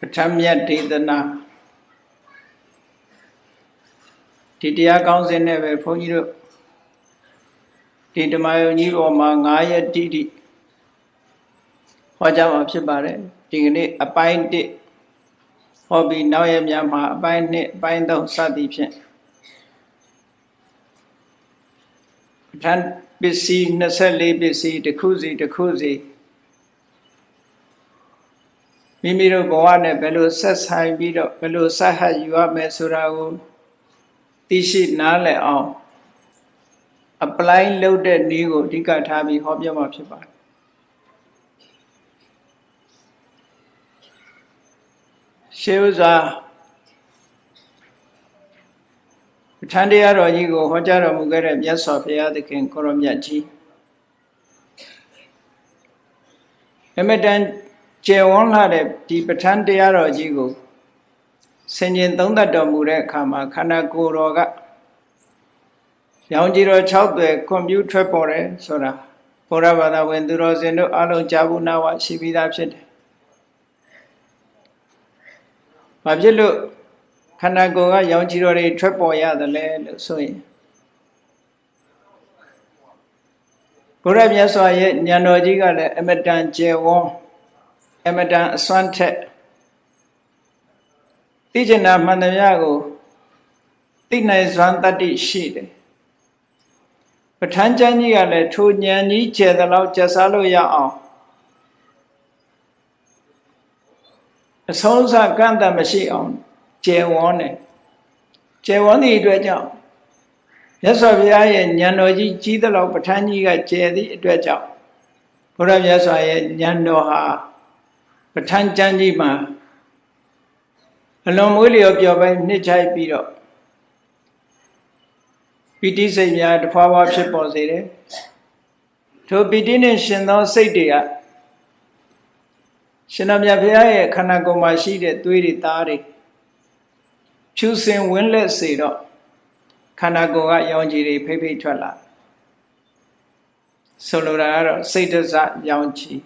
ပဋ္ဌာန်းမြတ်ဒေသနာဒီတရားကောင်းစဉ်နဲ့ပဲဘုန်းကြီးတို့ဒီဓမ္မယုံကြီးပေါ်မှာ9ရက်တိတိဟောကြားမှာဖြစ်ပါတယ်ဒီကနေ့အပိုင်း1ဟောပြီးနောက်ရက်များမှာအပိုင်း2အပိုင်း3စသည်ဖြင့်ပဋ္ဌာန်းပစ္စည်း24ပစ္စည်းတစ်ခုစီတစ်ခုစီ မိမိတို့ဘဝနဲ့ဘယ်လိုဆက်ဆိုင်ပြီးတော့ဘယ်လိုဆက်ဟပ်ယူရမယ်ဆိုတာကိုသိရှိနားလည်အောင် apply လုပ်တဲ့နည်းကိုအဓိကထားပြီးဟောပြောမှာဖြစ်ပါတယ်ရှေးဥစွာပဋ္ဌာန်းတရားတော်ကြီးကိုဟောကြားတော်မူခဲ့တဲ့မြတ်စွာဘုရားသခင်ကိုရောမြတ်ကြီးအမတန် ကျေဝန်းလာတဲ့ဒီပဋ္ဌာန်းတရားတော်ကြီးကိုဆင်ခြင်သုံးသပ်တော်မူတဲ့အခါမှာခန္ဓာကိုယ်တော်ကရောင်ကြီးတော်6သွယ်ကွန်ပျူထွက်ပေါ်တယ်ဆိုတာဘုရားဘာသာဝင်သူတော်စင်တို့အလုံးကြားဘူးနာဝရှိပြီးသားဖြစ်တယ်။ဘာဖြစ်လို့ခန္ဓာကိုယ်ကရောင်ကြီးတော်တွေထွက်ပေါ်ရတယ်လဲလို့ဆိုရင်ဘုရားမြတ်စွာရဲ့ဉာဏ်တော်ကြီးကလည်းအမတန်ကျေဝန်း အမတန်အစွမ်းထက်သိကျင်တာမှန်သမျှကိုသိနိုင်စွမ်းတတ္တိရှိတယ်ပဋ္ဌာန်းကျမ်းကြီးကလည်းထိုဉာဏ်ကြီးကျယ်သလောက်ကျက်စားလို့ရအောင်အဆုံးစကန့်တမရှိအောင်ကျယ်ဝန်းတယ်ကျယ်ဝန်းသည့်အတွက်ကြောင့်မြတ်စွာဘုရားရဲ့ဉာဏ်တော်ကြီးကြီးသလောက်ပဋ္ဌာန်းကြီးကကျယ်သည့်အတွက်ကြောင့်ဘုရားမြတ်စွာရဲ့ဉာဏ်တော်ဟာ ပဋ္ဌာန်းကျမ်းကြီးမှာအလွန်မွေးလျော်ပျော်ပိုင်းနှစ်ချိုက်ပြီးတော့ပီတိစိတ်များတဖွာဖွာဖြစ်ပေါ်စေတယ်ထိုပီတိနဲ့ရှင်သောစိတ်တွေကရှင်တော်မြတ်ဘုရားရဲ့ခန္ဓာကိုယ်မှာရှိတဲ့သွေးတွေသားတွေဖြူစင်ဝင်းလက်စေတော့ခန္ဓာကိုယ်ကရောင်ခြည်တွေဖိဖိထွက်လာဆိုလိုတာကတော့စိတ်တစရောင်ခြည်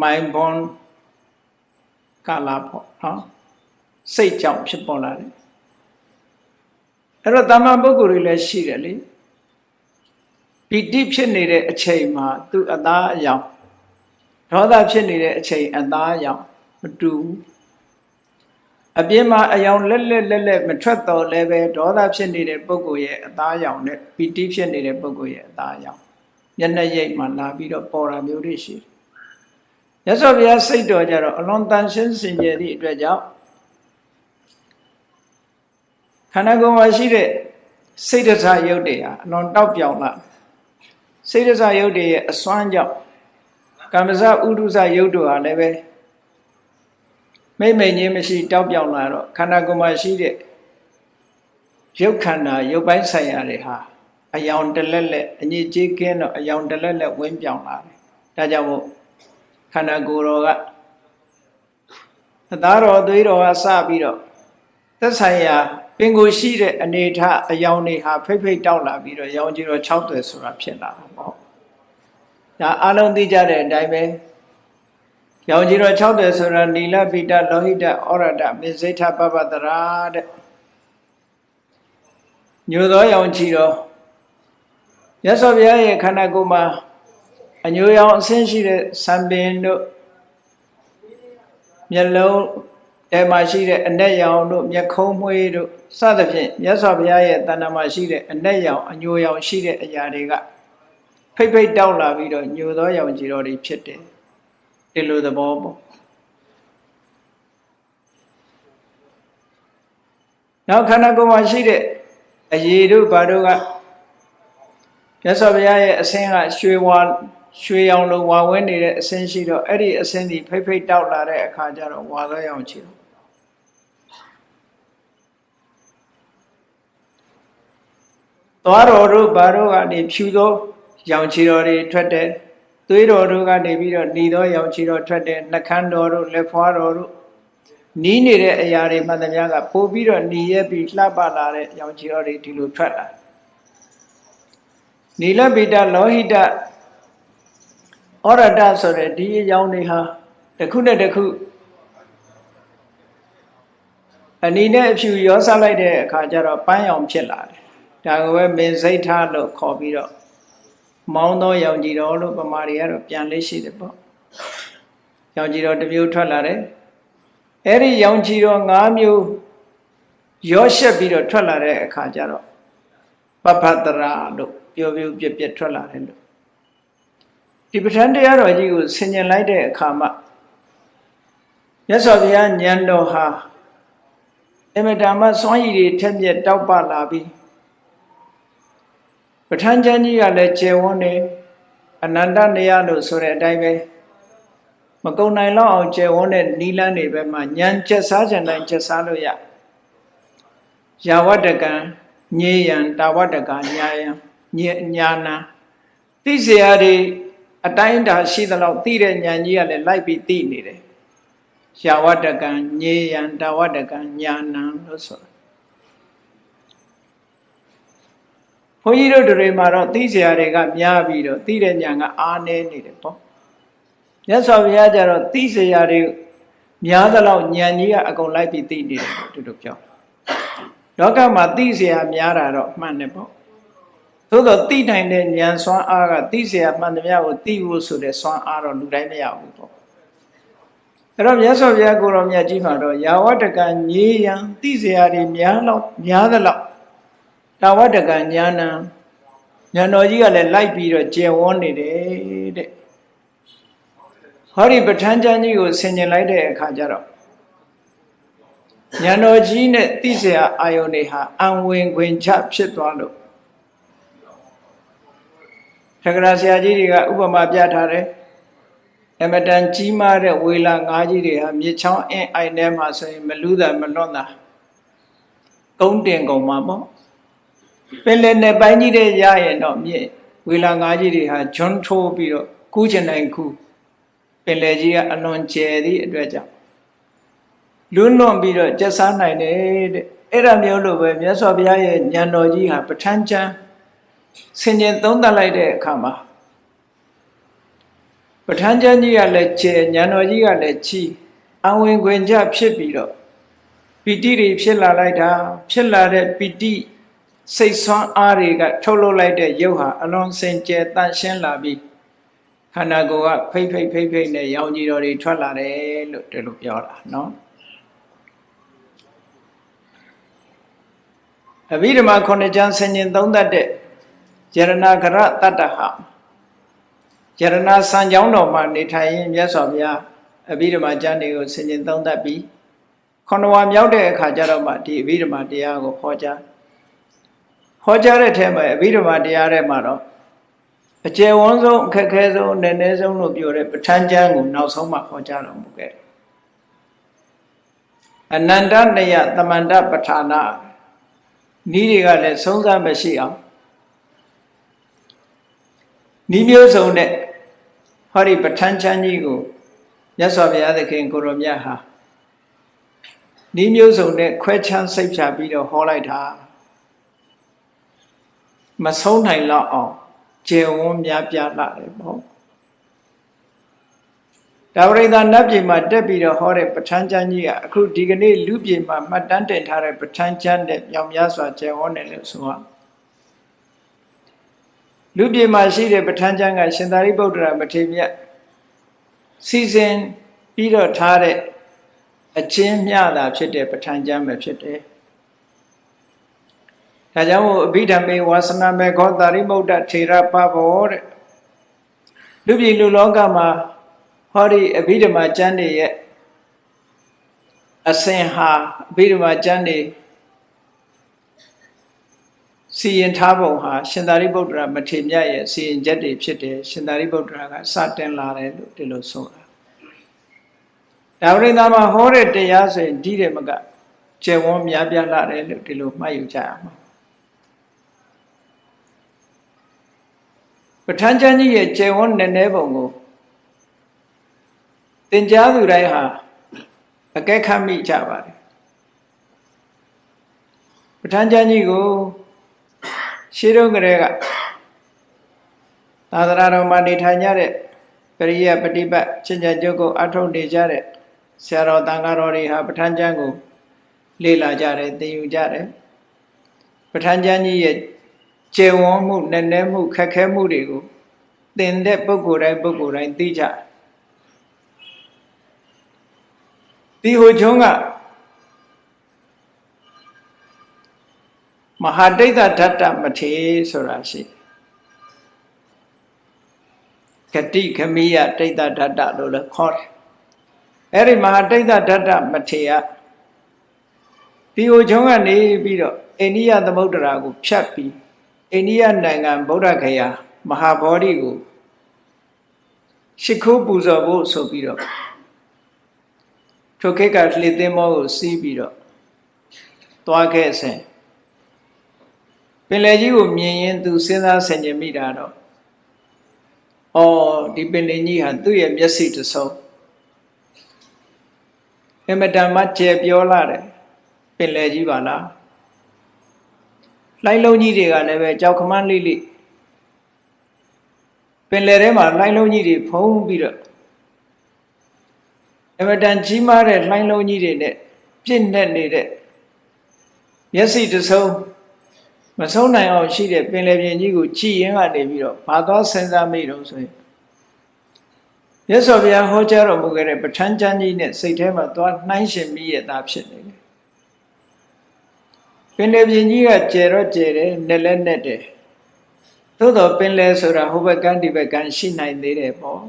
mind born ကလာပေါ့နော်စိတ်ကြောင့်ဖြစ်ပေါ်လာတယ်အဲ့တော့တမ္မာပုဂ္ဂိုလ်တွေလည်းရှိတယ်လေပီတိဖြစ်နေတဲ့အချိန်မှာသူအသားအယောင်ဒေါသဖြစ်နေတဲ့အချိန်အသားအယောင်မတူအပြင်းမှာအယောင်လက်လက်လက်လက်မထွက်တော့လည်းပဲဒေါသဖြစ်နေတဲ့ပုဂ္ဂိုလ်ရဲ့အသားအယောင်နဲ့ပီတိဖြစ်နေတဲ့ပုဂ္ဂိုလ်ရဲ့အသားအယောင်မျက်နှာရိပ်မှာလာပြီးတော့ပေါ်တာမျိုးတွေရှိတယ် ရသော်ဘုရားစိတ်တော်ကြတော့အလွန်တန်ရှင်းစင်ကြယ်သည့်အတွက်ကြောင့်ခန္ဓာကိုယ်မှာရှိတဲ့စိတ်တစားယုတ်တွေဟာအလွန်တောက်ပြောင်လာစိတ်တစားယုတ်တွေရဲ့အစွမ်းကြောင့်ကမ္မဇဥဒုဇယုတ်တို့ဟာလည်းပဲမိမ့်မိန်ချင်းမရှိတောက်ပြောင်လာတော့ခန္ဓာကိုယ်မှာရှိတဲ့ရုပ်ခန္ဓာရုပ်ပိုင်းဆိုင်ရာတွေဟာအယောင်တလက်လက်အညစ်အကြေးကင်းတော့အယောင်တလက်လက်ဝင်းပြောင်လာတယ်ဒါကြောင့်မို့ ခန္ဓာကိုယ်တော်ကအသားတော်သွေးတော်ကစပြီးတော့သက်ဆိုင်ရာပင်ကိုရှိတဲ့အနေထအယောင်တွေဟာဖိတ်ဖိတ်တောက်လာပြီးတော့ရောင်ကြီးတော့6သွယ်ဆိုတာဖြစ်လာတာပေါ့ဒါအလုံးသိကြတဲ့အတိုင်းပဲရောင်ကြီးတော့6သွယ်ဆိုတာနီလပိတလောဟိတဩရဒမေဇိထပပတရာတဲ့ညိုသောရောင်ကြီးတော့ရသော်ဘုရားရဲ့ခန္ဓာကိုယ်မှာ အညိုရောင်အဆင်းရှိတဲ့စံပင်တို့မျက်လုံးအဲမှာရှိတဲ့အနက်ရောင်တို့မျက်ခုံးမွှေးတို့စသဖြင့်မြတ်စွာဘုရားရဲ့တဏ္ဍာမှာရှိတဲ့အနက်ရောင်အညိုရောင်ရှိတဲ့အရာတွေကဖိတ်ဖိတ်တောက်လာပြီးတော့ညိုသောရောင်ကြီးတော်တွေဖြစ်တယ်ဒီလိုသဘောပေါ့နောက်ခန္ဓာကိုယ်မှာရှိတဲ့အရေတို့ဘာတို့ကမြတ်စွာဘုရားရဲ့အဆင်းကရွှေဝါ ရွှေရောင်လိုဝါဝဲနေတဲ့အစင်းရှိတော့အဲ့ဒီအစင်းဒီဖိတ်ဖိတ်တောက်လာတဲ့အခါကျတော့ဝါသောရောင်ချီတော့သွားတော်တို့ဘာတို့ကနေဖြူသောရောင်ချီတော်တွေထွက်တယ်သွေးတော်တို့ကနေပြီးတော့ညီသောရောင်ချီတော်ထွက်တယ်နှခမ်းတော်တို့လက်ဖွာတော်တို့နီးနေတဲ့အရာတွေမှန်သမျှကပို့ပြီးတော့ညီရက်ပြီးလှပလာတဲ့ရောင်ချီတော်တွေဒီလိုထွက်လာနီလပိတလောဟိတ ဩရတဆိုတဲ့ဒီအကြောင်းတွေဟာတစ်ခုနဲ့တစ်ခုအနီနဲ့အဖြူရောစလိုက်တဲ့အခါကျတော့ပန်းရောင်ဖြစ်လာတယ်ဒါကိုပဲမင်းစိတ်ထားလို့ခေါ်ပြီးတော့မောင်းသောရောင်ကြည်တော်လို့ပမာတွေကတော့ပြန်လေးရှိတယ်ပေါ့ရောင်ကြည်တော်တစ်မျိုးထွက်လာတယ်အဲ့ဒီရောင်ကြည်တော်၅မျိုးရောရှက်ပြီးတော့ထွက်လာတဲ့အခါကျတော့ပပတရာလို့ပြောပြောပြပြထွက်လာတယ်လို့ ဒီပဋ္ဌာန်းတရားတော်ကြီးကိုဆင်ញင်လိုက်တဲ့အခါမှာမြတ်စွာဘုရားဉာဏ်တော်ဟာအမတမစွမ်းရည်တွေထက်မြက်တောက်ပလာပြီးပဋ္ဌာန်းကျမ်းကြီးကလည်းကျေဝန်းနေအနန္တနေရလို့ဆိုတဲ့အတိုင်းပဲမကုံနိုင်လောက်အောင်ကျေဝန်းတဲ့နီလန်းတွေပဲမှာဉာဏ်ချက်စားကြံတိုင်းချက်စားလို့ရယာဝတကံညေယံတာဝတကညာယံညာနာသိစရာတွေ အတိုင်းတာရှိသလောက်သိတဲ့ဉာဏ်ကြီးကလည်းလိုက်ပြီးသိနေတယ်။ရှားဝတ္တကံညေယံတဝတ္တကံညာဏံလို့ဆိုတာ။ဘုန်းကြီးတို့တွေမှာတော့သိစရာတွေကများပြီးတော့သိတဲ့ဉာဏ်ကအားနည်းနေတယ်ပေါ့။မြတ်စွာဘုရားကျတော့သိစရာတွေများသလောက်ဉာဏ်ကြီးကအကုန်လိုက်ပြီးသိနေတယ်သူတို့ပြော။လောကမှာသိစရာများတာတော့မှန်တယ်ပေါ့ သို့တော့သိနိုင်တဲ့ဉာဏ်စွမ်းအားကသိเสียမှန်သမျှကိုသိဖို့ဆိုတဲ့စွမ်းအားတော့လူတိုင်းမရဘူးပေါ့အဲ့တော့မြတ်စွာဘုရားကိုတော်မြတ်ကြီးမှာတော့ယာဝတ္တကညေယံသိเสียတွေများတော့များသလောက်တာဝတ္တကညာနံဉာဏ်တော်ကြီးကလည်းလိုက်ပြီးတော့ကျယ်ဝန်းနေတယ်တဲ့ဟောဒီပဋ္ဌာန်းကျမ်းကြီးကိုဆင်ញင်လိုက်တဲ့အခါကျတော့ဉာဏ်တော်ကြီးနဲ့သိเสียအာယုန်တွေဟာအံဝင်ခွင်ချဖြစ်သွားလို့ သက္ကရာဆရာကြီးတွေကဥပမာပြထားတယ်အမတန်ကြီးမားတဲ့ဝေလာငါးကြီးတွေဟာမြေချောင်းအင်းအိုင်ထဲမှာဆိုရင် မလူးတာမလွတ်တာကုန်းတင်ကုန်မှာပေါ့ပင်လယ်နယ်ပိုင်းကြီးတဲ့ရရင်တော့မြေဝေလာငါးကြီးတွေဟာဂျွန်းထိုးပြီးတော့ကူးချင်နိုင်ကူးပင်လယ်ကြီးကအလွန်ကျယ်သည့်အတွက်ကြောင့်လွန်းလွန်ပြီးတော့ကျက်စားနိုင်တယ်တဲ့အဲ့ဒါမျိုးလိုပဲမြတ်စွာဘုရားရဲ့ဉာဏ်တော်ကြီးဟာပဋ္ဌာန်းကျမ်း ဆင်ញင်သုံးသပ်လိုက်တဲ့အခါမှာပဋ္ဌာန်းကျမ်းကြီးကလည်းကျယ်ဉာဏ်တော်ကြီးကလည်းချီအဝင်ခွင်ကြဖြစ်ပြီးတော့ပီတိတွေဖြစ်လာလိုက်တာဖြစ်လာတဲ့ပီတိစိတ်ဆွမ်းအားတွေကထုတ်လုပ်လိုက်တဲ့ရုပ်ဟာအလွန်စင်ကြယ်တန့်ရှင်းလာပြီးခန္ဓာကိုယ်ကဖိတ်ဖိတ်ဖိတ်ဖိတ်နဲ့ရောင်ကြီးတော်တွေထွက်လာတယ်လို့ဒီလိုပြောတာနော်အဘိဓမ္မာခုနှစ်ကျမ်းဆင်ញင်သုံးသတ်တဲ့ ယရဏဂရတတ္တဟယရဏစံကြောင်းတော်မှာနေထိုင်ရင်မြတ်စွာဘုရားအဘိဓမ္မာကျမ်းတွေကိုဆင်ញင်သုံးသတ်ပြီးခဏဝါမြောက်တဲ့အခါကျတော့မှဒီအဘိဓမ္မာတရားကိုဟောကြားဟောကြားတဲ့ထဲမှာအဘိဓမ္မာတရားထဲမှာတော့အကျယ်ဝန်းဆုံးအခက်ခဲဆုံးနည်းနည်းဆုံးလို့ပြောတဲ့ပဋ္ဌာန်းကျမ်းကိုနောက်ဆုံးမှဟောကြားတော်မူခဲ့တယ်အနန္တနယသမန္တပဋ္ဌာနာဤတွေကလည်းဆုံးစားမရှိအောင် ဤမျိုးစုံနဲ့ဟောဒီပဋ္ဌာန်းချမ်းကြီးကိုမြတ်စွာဘုရားသခင်ကိုရောမြတ်ဟာဤမျိုးစုံနဲ့ခွဲချမ်းစိတ်ဖြာပြီးတော့ဟောလိုက်တာမဆုံးနိုင်တော့အောင်ကျေဝန်းများပြလာတယ်ပေါ့ဒါဝရိသနတ်ပြည်မှာတက်ပြီးတော့ဟောတဲ့ပဋ္ဌာန်းကျမ်းကြီးကအခုဒီကနေ့လူပြည်မှာမှတ်တမ်းတင်ထားတဲ့ပဋ္ဌာန်းကျမ်းတဲ့မြောင်များစွာကျေဝန်းတယ်လို့ဆိုရ လူပြည်မှာရှိတဲ့ပဋ္ဌာန်းကျမ်းကရှင်သာရိပုတ္တရာမထေရမြတ်စီစဉ်ပြီးတော့ထားတဲ့အချင်းမျှတာဖြစ်တဲ့ပဋ္ဌာန်းကျမ်းပဲဖြစ်တယ်ဒါကြောင့်အဘိဓမ္မေဝါစနာမေခောတာရိမုဒ္ဒထေရပဘောတဲ့လူပြည်လူလောကမှာဟောဒီအဘိဓမ္မာကျမ်းတွေရဲ့အစဉ်ဟာအဘိဓမ္မာကျမ်းတွေ စီရင်ထားပုံဟာရှင်သာရိပုတ္တရာမထေမြတ်ရဲ့စီရင်ချက်တွေဖြစ်တယ်ရှင်သာရိပုတ္တရာကစတင်လာတယ်လို့ဒီလိုဆိုတာဒါဝိဒာမှာဟောတဲ့တရားဆိုရင်ဒီတယ်မကကျေဝန်းများပြားလာတယ်လို့ဒီလိုမှတ်ယူကြရမှာပဋ္ဌာန်းကျမ်းကြီးရဲ့ကျေဝန်းနည်းနည်းပုံကိုသင်ကြားသူတိုင်းဟာအကဲခတ်မိကြပါတယ်ပဋ္ဌာန်းကျမ်းကြီးကို ရှင်းတော့ကလေးကသာသနာတော်မှာနေထိုင်ကြတဲ့ပရိယပฏิပတ်ချင်းချင်ကျုပ်ကိုအထုတ်နေကြတဲ့ဆရာတော်တန်ဃာတော်တွေဟာပဋ္ဌာန်းကျမ်းကို လေ့လာကြတယ်သင်ယူကြတယ်ပဋ္ဌာန်းကျမ်းကြီးရဲ့ကျေဝန်းမှုနည်းနည်းမှုခက်ခဲမှုတွေကိုသင်တဲ့ပုဂ္ဂိုလ်တိုင်းပုဂ္ဂိုလ်တိုင်းသိကြတယ်ဒီဟိုချုံးက မဟာဒိဋ္ဌဓာတ္တမထေဆိုတာရှိဂတိခမိယဒိဋ္ဌဓာတ္တလို့လည်းခေါ်တယ်အဲ့ဒီမဟာဒိဋ္ဌဓာတ္တမထေယဒီဟိုချုံးကနေပြီးတော့အိန္ဒိယသမုဒ္ဒရာကိုဖြတ်ပြီးအိန္ဒိယနိုင်ငံဗုဒ္ဓဂယာမဟာဗောဓိကိုရှ िख ိုးပူဇော်ဖို့ဆိုပြီးတော့ထိုခေတ်ကလှေသင်းမောကိုစီးပြီးတော့သွားခဲ့စဉ် ပင်လယ်ကြီးကိုမြင်ရင်သူစဉ်းစားဆင်ခြင်မိတာတော့အော်ဒီပင်လယ်ကြီးဟာသူ့ရဲ့မျက်စိတစ်စုံအမတန်မှကျေပြောလာတယ်ပင်လယ်ကြီးပါလားလိုင်းလုံးကြီးတွေကလည်းပဲကြောက်ခမန်းလေးလေးပင်လယ်ထဲမှာလိုင်းလုံးကြီးတွေဖုံးပြီးတော့အမတန်ကြီးမားတဲ့လိုင်းလုံးကြီးတွေနဲ့ပြည့်နေနေတဲ့မျက်စိတစ်စုံ မဆုံးနိုင်အောင်ရှိတဲ့ပင်လယ်ပြင်ကြီးကိုကြည်ရင်ကနေပြီးတော့ဘာသွားစဉ်းစားမိတော့ဆိုရင်မြတ်စွာဘုရားဟောကြားတော်မူခဲ့တဲ့ပဋ္ဌာန်းကျမ်းကြီးနဲ့စိတ်ထဲမှာသွားနှိုင်းရှင်မိရတာဖြစ်နေတယ်ပင်လယ်ပြင်ကြီးကကျယ်တော့ကျယ်တယ်နဲ့လည်းနဲ့တယ်သို့တော့ပင်လယ်ဆိုတာဟိုဘက်ကန်းဒီဘက်ကန်းရှိနိုင်သေးတယ်ပေါ့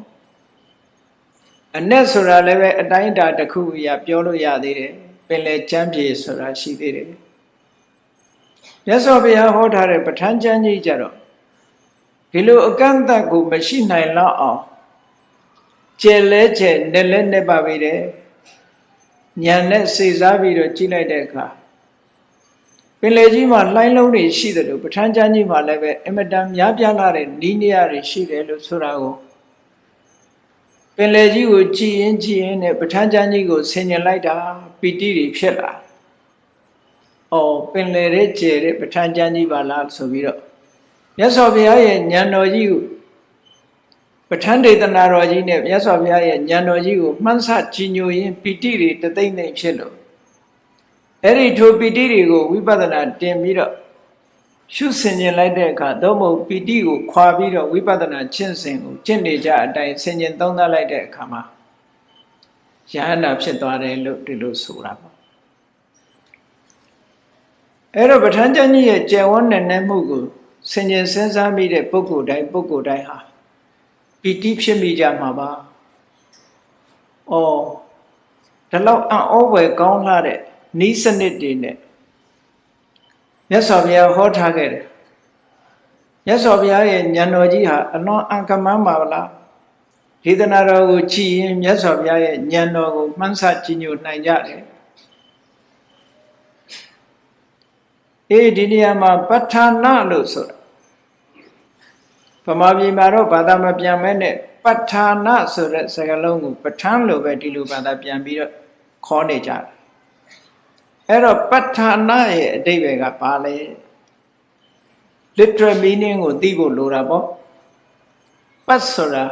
အ내ဆိုတာလည်းပဲအတိုင်းအတာတစ်ခုအရာပြောလို့ရသေးတယ်ပင်လယ်ကျမ်းပြေဆိုတာရှိသေးတယ် မြတ်စွာဘုရားဟောထားတဲ့ပဋ္ဌာန်းကျမ်းကြီးကြတော့ဒီလိုအကန့်အသတ်ကိုမရှိနိုင်တော့အောင်ကျယ်လဲကျယ်နဲ့လဲနဲ့ပါပြီတယ်ညံနဲ့စေစားပြီးတော့ကြည့်လိုက်တဲ့အခါပင်လေကြီးမှာလှိုင်းလုံးတွေရှိတယ်လို့ပဋ္ဌာန်းကျမ်းကြီးမှာလည်းပဲအမတန်များပြားလာတဲ့နီးနေရတွေရှိတယ်လို့ဆိုတာကိုပင်လေကြီးကိုကြည်ရင်ကြည်ရင်နဲ့ပဋ္ဌာန်းကျမ်းကြီးကိုဆင်ញင်လိုက်တာပီတိတွေဖြစ်လာ။ အော်ပင်လေရဲ့ကျယ်တဲ့ပဋ္ဌာန်းကျမ်းကြီးပါလားဆိုပြီးတော့မြတ်စွာဘုရားရဲ့ဉာဏ်တော်ကြီးကိုပဋ္ဌာန်းဒေသနာတော်ကြီးနဲ့မြတ်စွာဘုရားရဲ့ဉာဏ်တော်ကြီးကိုမှန်းဆကြည်ညိုရင်းပီတိတွေတသိမ့်သိမ့်ဖြစ်လို့အဲ့ဒီထိုပီတိတွေကိုဝိပဿနာတင်ပြီးတော့ရှုဆင်ခြင်လိုက်တဲ့အခါသို့မဟုတ်ပီတိကိုခွာပြီးတော့ဝိပဿနာကျင့်စဉ်ကိုကျင့်နေကြအတိုင်းဆင်ခြင်သုံးသပ်လိုက်တဲ့အခါမှာယဟန္တာဖြစ်သွားတယ်လို့ဒီလိုဆိုတာပေါ့ အဲ့တော့ပဋ္ဌာန်းကျမ်းကြီးရဲ့ကျယ်ဝန်းတဲ့နဲ့မှုကိုဆင်ခြင်စဉ်းစားမိတဲ့ပုဂ္ဂိုလ်တိုင်းပုဂ္ဂိုလ်တိုင်းဟာပီတိဖြစ်မိကြမှာပါ။အော်ဒီလောက်အံ့ဩဖွယ်ကောင်းလာတဲ့ဤစနစ်တွေနဲ့မြတ်စွာဘုရားဟောထားခဲ့တယ်မြတ်စွာဘုရားရဲ့ဉာဏ်တော်ကြီးဟာအလွန်အံကမန်းပါလားဒေသနာတော်ကိုကြည်ရင်မြတ်စွာဘုရားရဲ့ဉာဏ်တော်ကိုမှန်းဆကြည်ညိုနိုင်ကြတယ် အေးဒီနေရာမှာပဋ္ဌာနာလို့ဆိုတာဗမာပြည်မှာတော့ဘာသာမပြန်မဲနဲ့ပဋ္ဌာနာဆိုတဲ့စကားလုံးကိုပဋ္ဌာန်းလို့ပဲဒီလိုဘာသာပြန်ပြီးတော့ခေါ်နေကြတယ်အဲ့တော့ပဋ္ဌာနာရဲ့အတိတ်ပဲကဘာလဲ literal meaning ကိုသိဖို့လိုတာပေါ့ပတ်ဆိုတာ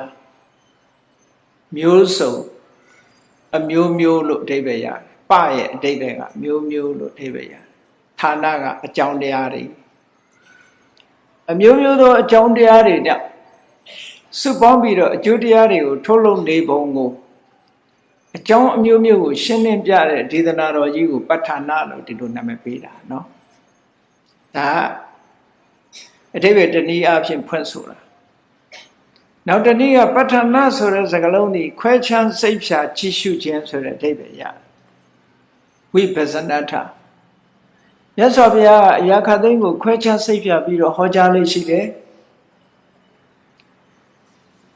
မျိုးစုံအမျိုးမျိုးလို့အတိတ်ပဲရတယ်ပရဲ့အတိတ်ပဲကမျိုးမျိုးလို့အတိတ်ပဲရတယ် ဌာနကအကြောင်းတရားတွေအမျိုးမျိုးသောအကြောင်းတရားတွေနဲ့စုပေါင်းပြီးတော့အကျိုးတရားတွေကိုထုတ်လုပ်နေပုံကိုအကြောင်းအမျိုးမျိုးကိုရှင်းလင်းပြတဲ့ဒေသနာတော်ကြီးကိုပဋ္ဌာနာလို့ဒီလိုနာမည်ပေးတာเนาะဒါအတိပ္ပယ်တနည်းအားဖြင့်ဖွင့်ဆိုတာနောက်တနည်းကပဋ္ဌာနာဆိုတဲ့စကားလုံးဒီခွဲခြားစိတ်ဖြာကြည့်ရှုခြင်းဆိုတဲ့အတိပ္ပယ်ရတယ်ဝိပဿနာထ မြတ်စွာဘုရားကအရာခသိန်းကိုခွဲခြားစိတ်ဖြာပြီးတော့ဟောကြားလေးရှိတယ်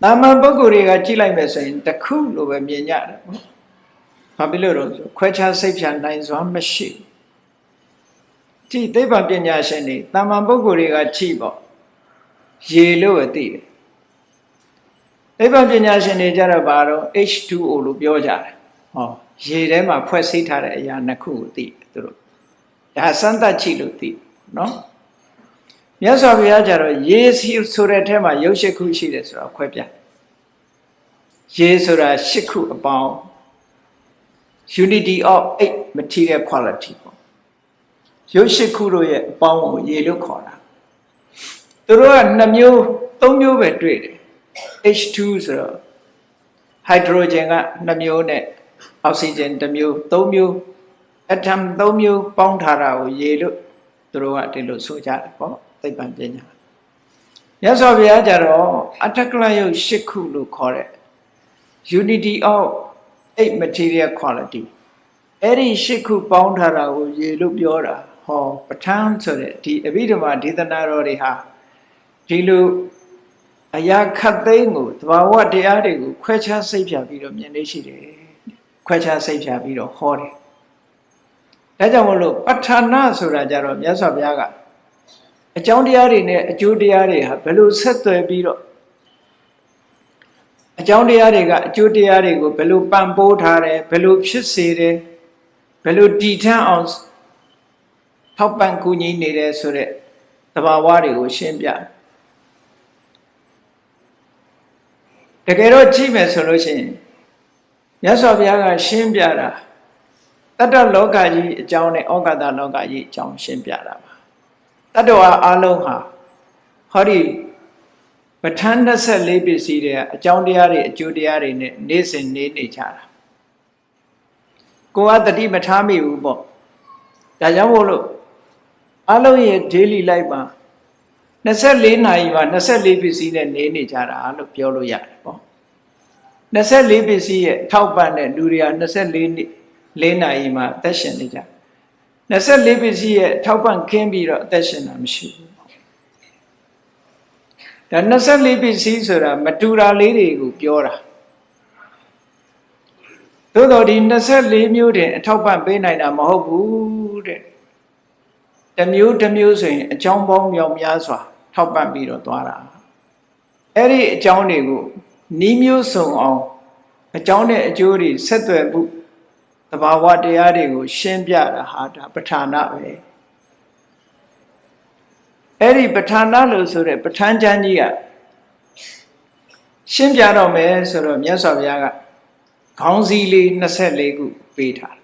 တာမန်ပုဂ္ဂိုလ်တွေကကြည့်လိုက်မယ်ဆိုရင်တခုလိုပဲမြင်ကြတယ်ပေါ့။ဘာဖြစ်လို့လဲဆိုခွဲခြားစိတ်ဖြာနိုင်စွာမရှိဘူး။ကြည့်သိပ္ပံပညာရှင်တွေတာမန်ပုဂ္ဂိုလ်တွေကကြည့်ပေါ့။ရေလို့ပဲသိတယ်။သိပ္ပံပညာရှင်တွေကြတော့ဘာတော့ H2O လို့ပြောကြတယ်။ဟောရေထဲမှာဖွဲ့စည်းထားတဲ့အရာနှစ်ခုကိုသိတယ်သူတို့။ ဒါစမ်းသပ်ကြည့်လို့သိနော်။မြတ်စွာဘုရားကြတော့ရေစီဆိုတဲ့ထဲမှာရုပ်ရှိခုရှိတယ်ဆိုတော့ခွဲပြရေဆိုတာရှစ်ခုအပေါင်း unity of eight material quality ပေါ့ရုပ်ရှိခုတို့ရဲ့အပေါင်းကိုရေလို့ခေါ်တာသူတို့က2မျိုး3မျိုးပဲတွေ့တယ် H2 ဆိုတော့ hydrogen က2မျိုးနဲ့ oxygen 1မျိုး3မျိုး atom 3မျိုးပေါင်းထားတာကိုရေလို့သူတို့ကဒီလိုဆိုကြတယ်ပေါ့သိပ္ပံပညာမြတ်စွာဘုရားကြတော့အထက်ကလယုတ်၈ခုလို့ခေါ်တဲ့ unity of eight material quality အဲ့ဒီ၈ခုပေါင်းထားတာကိုရေလို့ပြောတာဟောပဋ္ဌာန်းဆိုတဲ့ဒီအဘိဓမ္မာဒေသနာတော်တွေဟာဒီလိုအရာခတ်သိမ်းကိုသဘာဝတရားတွေကိုခွဲခြားစိတ်ဖြာပြီးတော့မြင်နေရှိတယ်ခွဲခြားစိတ်ဖြာပြီးတော့ဟောတယ် ဒါကြောင့်မလို့ပဋ္ဌာနာဆိုတာကြတော့မြတ်စွာဘုရားကအကြောင်းတရားတွေနဲ့အကျိုးတရားတွေဟာဘယ်လိုဆက်သွယ်ပြီးတော့အကြောင်းတရားတွေကအကျိုးတရားတွေကိုဘယ်လိုပံ့ပိုးထားတယ်ဘယ်လိုဖြစ်စေတယ်ဘယ်လိုတည်ထမ်းအောင်ထောက်ပံ့ကူညီနေတယ်ဆိုတဲ့သဘာဝတွေကိုရှင်းပြတကယ်တော့ကြည့်မယ်ဆိုလို့ရှိရင်မြတ်စွာဘုရားကရှင်းပြတာ တတ္တလောကကြီးအကြောင်းနဲ့ဩကာသလောကကြီးအကြောင်းရှင်းပြတာပါတတ္တဝါအလုံးဟာဟောဒီပဋ္ဌာန်း24ပစ္စည်းတွေကအကြောင်းတရားတွေအကျိုးတရားတွေနဲ့နေ့စဉ်နေနေကြတာကိုကတတိမထားမိဘူးပေါ့ဒါကြောင့်မို့လို့အလုံးရဲ့ daily life မှာ24နာရီမှာ24ပစ္စည်းနဲ့နေနေကြတာလို့ပြောလို့ရတယ်ပေါ့24ပစ္စည်းရဲ့ထောက်ပံ့တဲ့လူတွေက24နှစ် 4နာရီမှာအသက်ရှင်နေကြ24ပစ္စည်းရဲ့ထောက်ပံ့ခင်းပြီးတော့အသက်ရှင်တာမရှိဘူးဒါ24ပစ္စည်းဆိုတာမတူတာလေးတွေကိုပြောတာသို့တော်ဒီ24မျိုးတင်အထောက်ပံ့ပေးနိုင်တာမဟုတ်ဘူးတဲ့တမျိုးတမျိုးဆိုရင်အကြောင်းပေါင်းမြောက်များစွာ ထောက်ပံ့ပြီးတော့သွားတာအဲ့ဒီအကြောင်းတွေကိုနီးမျိုးစုံအောင်အကြောင်းနဲ့အကျိုးတွေဆက်သွယ်မှု တဘာဝတရားတွေကို ရှင်းပြတာဟာဒါပဋ္ဌာနာပဲအဲ့ဒီပဋ္ဌာနာလို့ဆိုတဲ့ပဋ္ဌာန်းကျမ်းကြီးကရှင်းပြတော့မယ်ဆိုတော့မြတ်စွာဘုရားကခေါင်းစည်းလေး24ခုပေးထား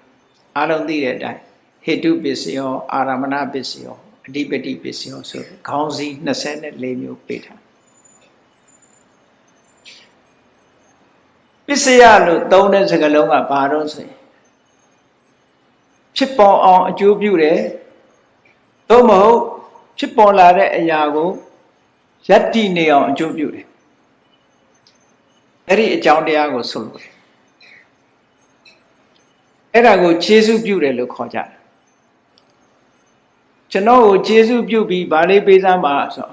အားလုံးသိတဲ့အတိုင်းဟေတုပစ္စယောအာရမဏပစ္စယောအဓိပတိပစ္စယောဆိုခေါင်းစည်း24မျိုးပေးထားပစ္စယလို့သုံးတဲ့စကားလုံးကဘာတော့ဆိုရင် ဖြစ်ပေါ်အောင်အကျိုးပြုတယ်သို့မဟုတ်ဖြစ်ပေါ်လာတဲ့အရာကိုယက်တည်နေအောင်အကျိုးပြုတယ်အဲ့ဒီအကြောင်းတရားကိုဆိုလို့အဲ့ဒါကိုခြေစုပြုတယ်လို့ခေါ်ကြတယ်ကျွန်တော်ကိုခြေစုပြုပြီးဗာလေးပေးစမ်းပါဆို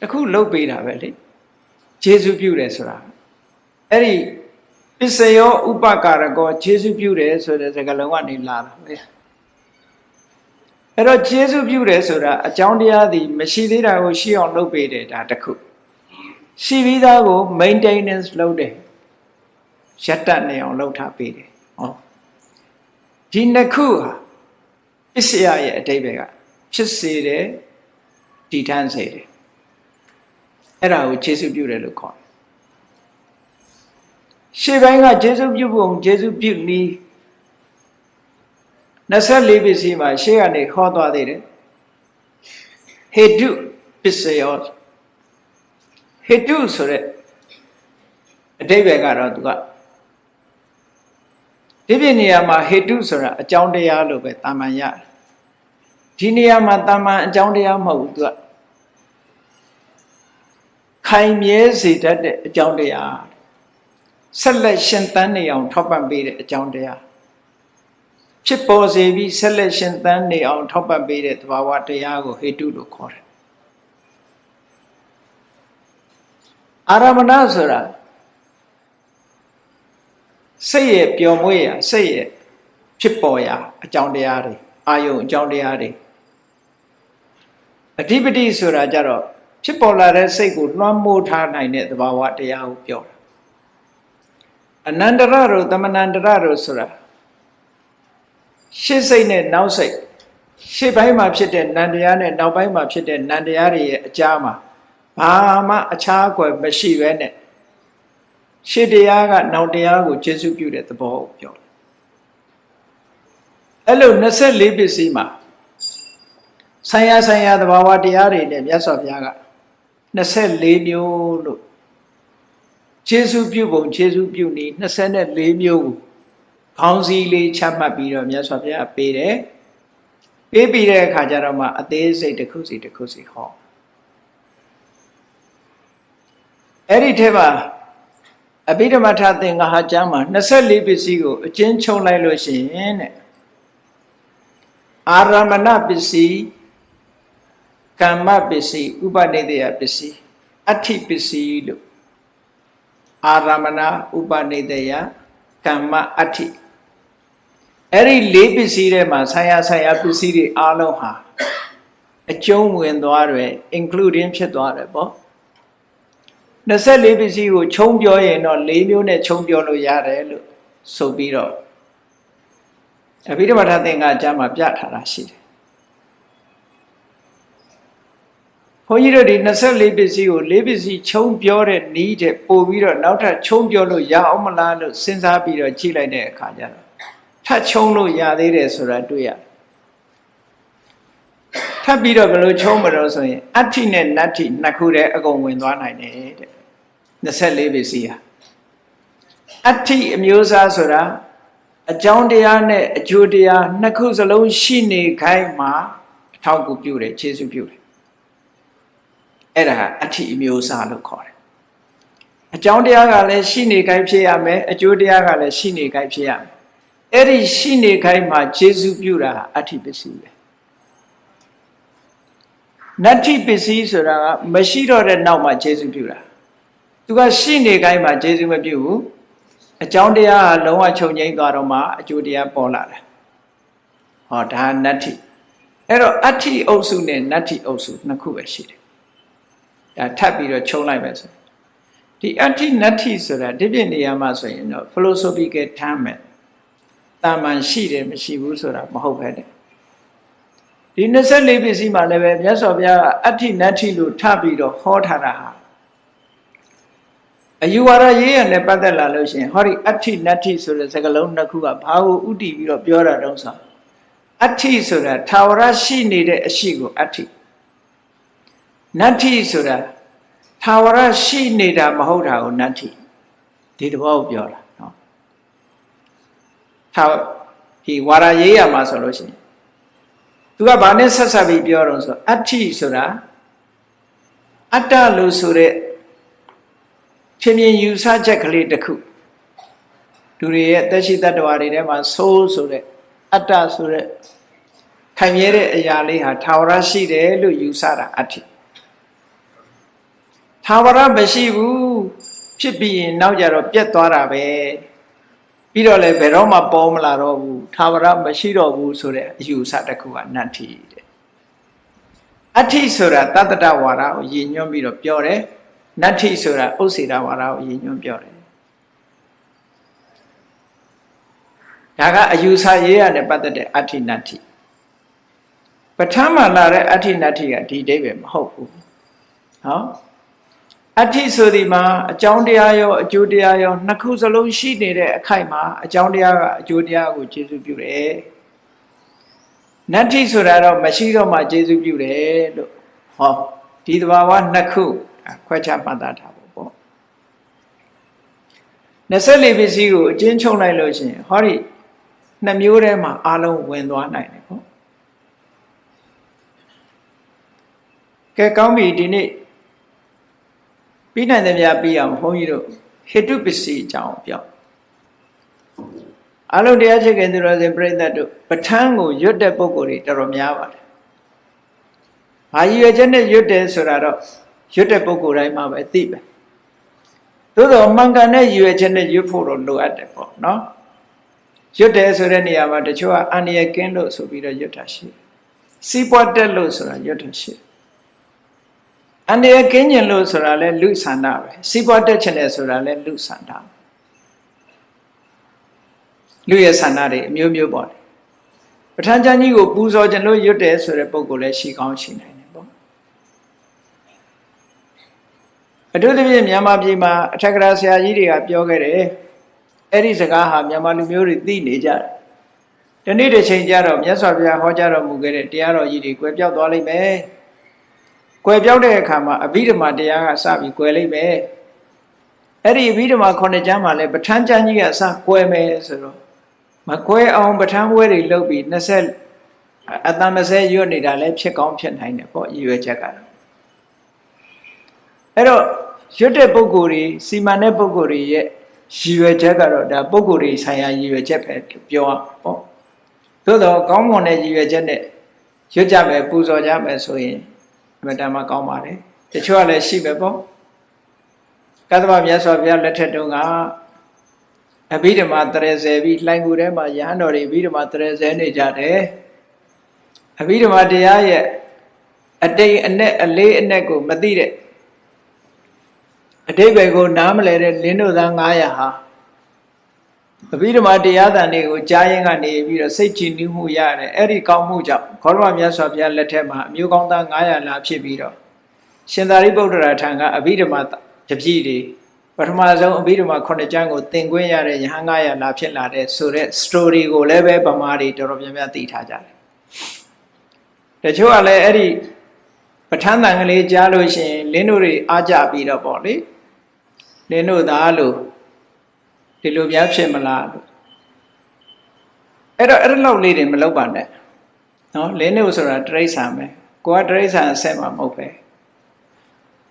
တခုလုတ်ပေးတာပဲလေခြေစုပြုတယ်ဆိုတာအဲ့ဒီ ပစ္စယောဥပကာရကောခြေစုပြုတယ်ဆိုတဲ့စကားလုံးကနေလာတာပဲအဲ့တော့ခြေစုပြုတယ်ဆိုတာအကြောင်းတရားသည်မရှိသေးတာကိုရှိအောင်လုပ်ပေးတယ်ဒါတခုရှိပြီးသားကို maintenance လုပ်တယ်ရက်တတ်နေအောင်လုပ်ထားပေးတယ်ဟောဒီနှစ်ခုဟာပစ္စယရဲ့အတိတ်ပဲကဖြစ်စေတယ်တည်ထမ်းစေတယ်အဲ့ဒါကိုခြေစုပြုတယ်လို့ခေါ် ရှေ့ပိုင်းကဂျေစုပြုပုံဂျေစုပြုနည်း24ပစ္စည်းမှာရှေ့ကနေခေါ်သွားသေးတယ်ဟေတုပစ္စယောဟေတုဆိုတဲ့အတိဘယ်ကတော့သူကဒီပြနေရာမှာဟေတုဆိုတာအကြောင်းတရားလို့ပဲတာမန်ရတယ်ဒီနေရာမှာတာမန်အကြောင်းတရားမဟုတ်ဘူးသူကခိုင်မြဲစေတတ်တဲ့အကြောင်းတရား ဆက်လက်ရှင်သန်နေအောင်ထောက်ပံ့ပေးတဲ့အကြောင်းတရားဖြစ်ပေါ်စေပြီးဆက်လက်ရှင်သန်နေအောင်ထောက်ပံ့ပေးတဲ့သဘာဝတရားကိုဟေတုလို့ခေါ်တယ်အာရမဏဆိုတာစိတ်ရဲ့ပျော်မွေ့ရာစိတ်ရဲ့ဖြစ်ပေါ်ရာအကြောင်းတရားတွေအာယုံအကြောင်းတရားတွေအဓိပတိဆိုတာကြတော့ဖြစ်ပေါ်လာတဲ့စိတ်ကိုလွှမ်းမိုးထားနိုင်တဲ့သဘာဝတရားကိုပြောတာ အနန္တရတို့တမနန္တရတို့ဆိုတာရှေ့စိတ်နဲ့နောက်စိတ်ရှေ့ပိုင်းမှာဖြစ်တဲ့နန္တရားနဲ့နောက်ပိုင်းမှာဖြစ်တဲ့နန္တရားတွေရဲ့အကြားမှာဘာမှအခြားအကွယ်မရှိပဲနဲ့ရှေ့တရားကနောက်တရားကိုကျေစုပြုတဲ့သဘောကိုပြောတယ်အဲ့လို24ပစ္စည်းမှာဆိုင်ရာဆိုင်ရာသဘာဝတရားတွေနဲ့မြတ်စွာဘုရားက24မျိုးလို့ ခြေစုပြုပုံခြေစုပြုနည်း24မျိုးကိုခေါင်းစည်းလေးချမှတ်ပြီးတော့မြတ်စွာဘုရားပေးတယ်ပေးပြီးတဲ့အခါကျတော့မှအသေးစိတ်တစ်ခုစီတစ်ခုစီဟောအဲ့ဒီထဲမှာအဘိဓမ္မထသင်္ဃဟာကျမ်းမှာ24ပစ္စည်းကိုအကျဉ်းချုပ်လိုက်လို့ရှိရင်တဲ့အာရမဏပစ္စည်းကမ္မပစ္စည်းဥပနိဒေယပစ္စည်းအဋ္ဌိပစ္စည်းလို့ အာရမဏဥပနိဒေယကမ္မအဋ္ဌိအဲ့ဒီလေးပစ္စည်းထဲမှာဆရာဆရာပစ္စည်းတွေအားလုံးဟာအကျုံးဝင်သွားတယ် including ဖြစ်သွားတယ်ပေါ့24ပစ္စည်းကိုခြုံပြောရင်တော့၄မျိုးနဲ့ခြုံပြောလို့ရတယ်လို့ဆိုပြီးတော့အဘိဓမ္မာထသင်္ကကျမ်းမှာပြထားတာရှိတယ် န်းကြီးတို့ဒီ24ပစ္စည်းကို၄ပစ္စည်းခြုံပြောတဲ့နီးတဲ့ပို့ပြီးတော့နောက်ထပ်ခြုံပြောလို့ရအောင်မလားလို့စဉ်းစားပြီးတော့ကြည့်လိုက်တဲ့အခါကျတော့ထပ်ခြုံလို့ရသေးတယ်ဆိုတာတွေ့ရတယ်ထပ်ပြီးတော့ဘယ်လိုခြုံမလို့ဆိုရင်အဋ္ဌိနဲ့နတ္ထိနှစ်ခုတည်းအကုန်ဝင်သွားနိုင်တယ်တဲ့24ပစ္စည်းဟာအဋ္ဌိအမျိုးအစားဆိုတာအကြောင်းတရားနဲ့အကျိုးတရားနှစ်ခုစလုံးရှိနေခိုင်းမှာအထောက်အကူပြုတယ်ခြေဆုပြုတယ် အဲ့ဒါအဋ္ဌိအမျိုးအစားလို့ခေါ်တယ်အကြောင်းတရားကလည်းရှိနေခိုင်းဖြစ်ရမယ်အကျိုးတရားကလည်းရှိနေခိုင်းဖြစ်ရမယ်အဲ့ဒီရှိနေခိုင်းမှာခြေဆုပြုတာအဋ္ဌိပစ္စည်းပဲနတ္ထိပစ္စည်းဆိုတာကမရှိတော့တဲ့နောက်မှာခြေဆုပြုတာသူကရှိနေခိုင်းမှာခြေဆုမပြုဘူးအကြောင်းတရားဟာလုံးဝချုပ်ငိမ့်သွားတော့မှအကျိုးတရားပေါ်လာတယ်ဟောဒါနတ္ထိအဲ့တော့အဋ္ဌိအုပ်စုနဲ့နတ္ထိအုပ်စုနှစ်ခုပဲရှိတယ်ဒါ ထပ်ပြီးတော့ခြုံလိုက်မယ်ဆိုဒီအဋ္ဌိနတ္ထိဆိုတာဒီပြနေရာမှာဆိုရင်တော့ philosophical term ပဲတာမန်ရှိတယ်မရှိဘူးဆိုတာမဟုတ်ပဲတဲ့ဒီ24ပစ္စည်းမှာလည်းပဲမြတ်စွာဘုရားကအဋ္ဌိနတ္ထိလို့ထပ်ပြီးတော့ဟောထားတာဟာအယူဝါဒရေးရနဲ့ပတ်သက်လာလို့ရှိရင်ဟောဒီအဋ္ဌိနတ္ထိဆိုတဲ့စကားလုံးနှစ်ခုကဘာကိုဥတည်ပြီးတော့ပြောတာတုံးဆိုအဋ္ဌိဆိုတာထာဝရရှိနေတဲ့အရှိကိုအဋ္ဌိ နတ္ထိဆိုတာထာဝရရှိနေတာမဟုတ်တာကိုနတ္ထိဒီတဘောကိုပြောတာနော်ထာဒီဝါရရေးရမှာဆိုလို့ရှိရင်သူကဘာနဲ့ဆက်ဆက်ပြီးပြောတော့ဆိုအဋ္ဌိဆိုတာအတ္တလို့ဆိုတဲ့ချင်းမြင်ယူဆချက်ကလေးတစ်ခုလူတွေရဲ့တက်ရှိတ attva တွေထဲမှာဆိုးဆိုတဲ့အတ္တဆိုတဲ့ခိုင်မြဲတဲ့အရာလေးဟာထာဝရရှိတယ်လို့ယူဆတာအဋ္ဌိ ထာဝရမရှိဘူးဖြစ်ပြီးရင်နောက်ကြတော့ပြတ်သွားတာပဲပြီးတော့လည်းဘယ်တော့မှပေါ်မလာတော့ဘူးထာဝရမရှိတော့ဘူးဆိုတဲ့အယူဆတစ်ခုကနတ္ထိတဲ့အဋ္ဌိဆိုတာတတ္တတဝါဒကိုရည်ညွှန်းပြီးတော့ပြောတယ်နတ္ထိဆိုတာဥစ္စေတဝါဒကိုရည်ညွှန်းပြောတယ်ဒါကအယူဆရေးရနဲ့ပတ်သက်တဲ့အဋ္ဌိနတ္ထိပဋ္ဌာန်းမှာလာတဲ့အဋ္ဌိနတ္ထိကဒီအိဗယ်မဟုတ်ဘူးဟော အဋ္ဌိဆိုဒီမှာအကြောင်းတရားရောအကျိုးတရားရောနှစ်ခုစလုံးရှိနေတဲ့အခိုက်မှာအကြောင်းတရားကအကျိုးတရားကိုကျေစုပြုတယ်နတ္ထိဆိုတာတော့မရှိတော့မှကျေစုပြုတယ်လို့ဟောဒီသဘာဝနှစ်ခုခွဲခြားမှတ်သားထားဖို့ပေါ့24ပစ္စည်းကိုအကျဉ်းချုပ်လိုက်လို့ရှိရင်ဟောဒီနှစ်မျိုးထဲမှာအလုံးဝင်သွားနိုင်တယ်ပေါ့ကဲကောင်းပြီဒီနေ့ ပြီးနိုင်တဲ့များပြီးအောင်ဘုန်းကြီးတို့ဟေတုပစ္စည်းအကြောင်းပြောအလုံးတရားချစ်ခင်သူတော်စင်ပြိဿတ်တို့ပဋ္ဌာန်းကိုရွတ်တဲ့ပုံကိုယ်တွေတော်တော်များပါတယ်။ဘာရည်ရွယ်ချက်နဲ့ရွတ်တယ်ဆိုတာတော့ရွတ်တဲ့ပုံကိုယ်တိုင်းမှာပဲသိပဲ။သို့တော့မှန်ကန်တဲ့ရည်ရွယ်ချက်နဲ့ရွတ်ဖို့တော့လိုအပ်တယ်ပေါ့နော်။ရွတ်တယ်ဆိုတဲ့နေရာမှာတချို့ကအန္တရာယ်ကင်းလို့ဆိုပြီးတော့ရွတ်တာရှိတယ်။စီးပွားတက်လို့ဆိုတာရွတ်တာရှိတယ် အန္တရာယ်ကင်းကျင်လို့ဆိုတာလဲလူဆန္ဒပဲစီးပွားတက်ချင်တယ်ဆိုတာလဲလူဆန္ဒလူရဲ့ဆန္ဒတွေအမျိုးမျိုးပေါ့ပဋ္ဌာန်းကျမ်းကြီးကိုပူဇော်ခြင်းလို့ရွတ်တယ်ဆိုတဲ့ပုံကိုလည်းရှိကောင်းရှိနိုင်တယ်ပေါ့အထူးသဖြင့်မြန်မာပြည်မှာအထက်ကရာဆရာကြီးတွေကပြောခဲ့တယ်အဲ့ဒီစကားဟာမြန်မာလူမျိုးတွေသိနေကြတယ်ဒီနေ့တစ်ချိန်ကျတော့မြတ်စွာဘုရားဟောကြားတော်မူခဲ့တဲ့တရားတော်ကြီးတွေကွယ်ပြောက်သွားလိမ့်မယ် ကွယ်ပြောက်တဲ့အခါမှာအဘိဓမ္မာတရားကစပြီးကွယ်လိမ့်မယ်အဲ့ဒီအဘိဓမ္မာခုနှစ်ကျမ်းမှာလည်းပဋ္ဌာန်းကျမ်းကြီးကစကွယ်မယ်ဆိုတော့မကွယ်အောင်ပဋ္ဌာန်းပွဲတွေလုပ်ပြီး20အတန်20ရွတ်နေတာလည်းဖြစ်ကောင်းဖြစ်နိုင်တယ်ပေါ့ရည်ရွယ်ချက်ကတော့အဲ့တော့ရွတ်တဲ့ပုံကိုယ်တွေစီမံတဲ့ပုံကိုယ်တွေရဲ့ရည်ရွယ်ချက်ကတော့ဒါပုံကိုယ်တွေဆိုင်ရာရည်ရွယ်ချက်ပဲပြောရပေါ့သို့တော့ကောင်းမွန်တဲ့ရည်ရွယ်ချက်နဲ့ရွတ်ကြမယ်ပူဇော်ကြမယ်ဆိုရင် အမှန်တမ်းကောင်းပါတယ်တချို့ကလည်းရှိပဲပေါ့ကသဗ္ဗမြတ်စွာဘုရားလက်ထက်တုန်းကအဘိဓမ္မာတရေဆယ်ပြီးလှိုင်ကူထဲမှာယဟန်တော်တွေအဘိဓမ္မာတရေဆယ်နေကြတယ်အဘိဓမ္မာတရားရဲ့အတိတ်အနဲ့အလေးအနက်ကိုမသိတဲ့အတိတ်ပဲကိုနားမလဲတဲ့လင်းတို့သား900ဟာ အဘိဓမ္မာတရားတန်တွေကိုကြားရင်ကနေပြီးတော့စိတ်ကြည်နူးမှုရတယ်အဲ့ဒီကောင်းမှုကြောင့်ခေါရမမြတ်စွာဘုရားလက်ထက်မှာအမျိုးကောင်းသား900လာဖြစ်ပြီးတော့ရှင်သာရိပုတ္တရာထံကအဘိဓမ္မာတပည့်တွေပထမဆုံးအဘိဓမ္မာ9ကျမ်းကိုသင်ခွင့်ရတဲ့ယဟန်900လာဖြစ်လာတဲ့ဆိုတဲ့ story ကိုလည်းပဲဗမာတွေတော်တော်များများသိထားကြတယ်တချို့ကလည်းအဲ့ဒီပဋ္ဌာန်းတန်ကလေးကြားလို့ရှိရင်လင်းတို့တွေအားကြပြီးတော့ပေါ့လေလင်းတို့သားလို့ ဒီလိုများဖြစ်မလားလို့အဲ့တော့အဲ့ဒီလောက်လေးတွေမလုပ်ပါနဲ့နော်လင်းတို့ဆိုတာတရိษံပဲကိုကတရိษံအဆက်မှာမဟုတ်ပဲ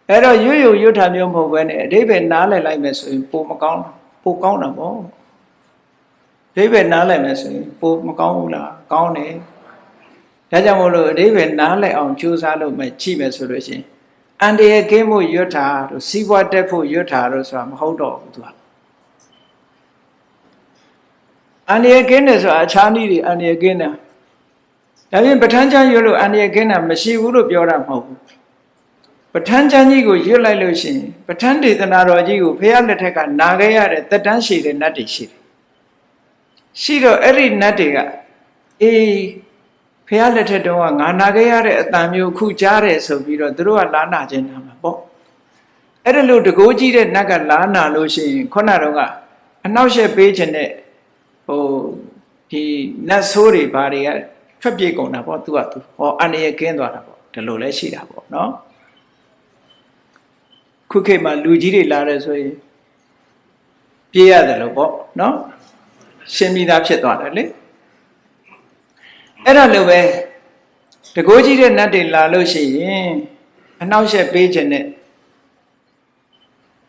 အဲ့တော့ရွရွရွထာမျိုးမဟုတ်ပဲနဲ့အဓိပ္ပာယ်နားလည်လိုက်မယ်ဆိုရင်ပိုမကောင်းပိုကောင်းတာပေါ့အဓိပ္ပာယ်နားလည်မယ်ဆိုရင်ပိုမကောင်းဘူးလားကောင်းတယ်ဒါကြောင့်မို့လို့အဓိပ္ပာယ်နားလည်အောင်ကြိုးစားလို့မှကြည့်မယ်ဆိုလို့ရှိရင်အန္တရာယ်ကင်းဖို့ရွတ်တာတို့စီးပွားတက်ဖို့ရွတ်တာတို့ဆိုတာမဟုတ်တော့ဘူးသူက အန္တရာယ်ကင်းတယ်ဆိုတာအခြားနည်းတွေအန္တရာယ်ကင်းတာဒါပြင်ပဋ္ဌာန်းကျမ်းရွတ်လို့အန္တရာယ်ကင်းတာမရှိဘူးလို့ပြောတာမဟုတ်ဘူးပဋ္ဌာန်းကျမ်းကြီးကိုရွတ်လိုက်လို့ရှိရင်ပဋ္ဌာန်းဒေသနာတော်ကြီးကိုဖះလက်ထက်ကနာခဲ့ရတဲ့တက်တန်းရှိတဲ့နတ်တွေရှိတယ်ရှိတော့အဲ့ဒီနတ်တွေကအေးဖះလက်ထက်တုန်းကငါနာခဲ့ရတဲ့အတန်မျိုးခုကြားတယ်ဆိုပြီးတော့သူတို့ကလာနာခြင်းနာမှာပေါ့အဲ့ဒါလို့တကိုးကြီးတဲ့နတ်ကလာနာလို့ရှိရင်ခုနတော့ကအနောက်ရှက်ပေးခြင်းနဲ့ ဟိုဒီနတ်ဆိုးတွေဘာတွေကထွက်ပြေးကုန်တာပေါ့သူကသူဟောအန္တရာယ်ကင်းသွားတာပေါ့ဒီလိုလဲရှိတာပေါ့နော်ခုခေတ်မှာလူကြီးတွေလာတယ်ဆိုရင်ပြေးရတယ်လို့ပေါ့နော်ရှင်းပြီးသားဖြစ်သွားတယ်လေအဲ့ဒါလိုပဲတကိုးကြီးတဲ့နတ်တွေလာလို့ရှိရင်အနှောက်အယှက်ပေးခြင်းနဲ့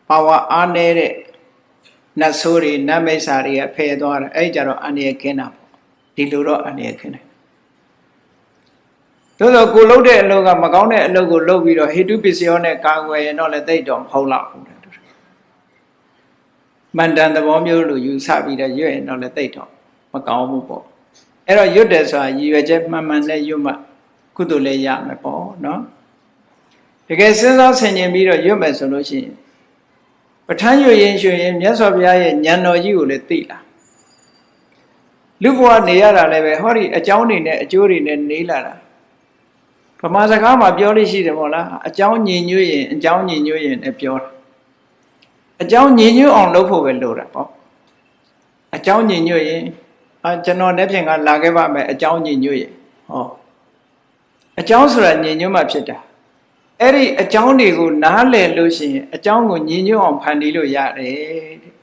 ပါဝါအားနေတဲ့ နတ်ဆိုးတွေနတ်မိစ္ဆာတွေကဖယ်သွားတယ်အဲ့ကြတော့အန္တရာယ်ခင်းတာပေါ့ဒီလိုတော့အန္တရာယ်ခင်းတယ်သို့သောကိုလှုပ်တဲ့အလုပ်ကမကောင်းတဲ့အလုပ်ကိုလုပ်ပြီးတော့ဟေတုပစ္စယောနဲ့ကာကွယ်ရင်တော့လည်းသိတော့မဟုတ်တော့ဘူးတဲ့မန္တန်သဘောမျိုးလိုယူဆပြီးတော့ရွတ်ရင်တော့လည်းသိတော့မကောင်းဘူးပေါ့အဲ့တော့ရွတ်တယ်ဆိုတာရည်ရွယ်ချက်မှန်မှန်နဲ့ရွတ်မှကုသိုလ်လည်းရမယ်ပေါ့နော်တကယ်စဉ်းစားဆင်ခြင်ပြီးတော့ရွတ်မယ်ဆိုလို့ရှိရင် ပဋ္ဌာန်းရွတ်ရင်ရွှင်ရင်မြတ်စွာဘုရားရဲ့ဉာဏ်တော်ကြီးကိုလည်းသိလာလူဘဝနေရတာလည်းပဲဟောဒီအကြောင်းတွေနဲ့အကျိုးတွေနဲ့နေလာတာဗမာစကားမှာပြောလို့ရှိတယ်မို့လားအကြောင်းညင်ညွတ်ရင်အကြောင်းညင်ညွတ်ရင်လည်းပြောတာအကြောင်းညင်ညွတ်အောင်လုပ်ဖို့ပဲလိုတာပေါ့အကြောင်းညင်ညွတ်ရင်အာကျွန်တော်လက်ဖြင့်ကလာခဲ့ပါမယ်အကြောင်းညင်ညွတ်ရင်ဟောအကြောင်းဆိုတာညင်ညွတ်မှဖြစ်တာ အဲ့ဒီအကြောင်းတွေကိုနားလည်လို့ရှိရင်အကြောင်းကိုညင်ညွတ်အောင်ဖန်တီးလို့ရတယ်တဲ့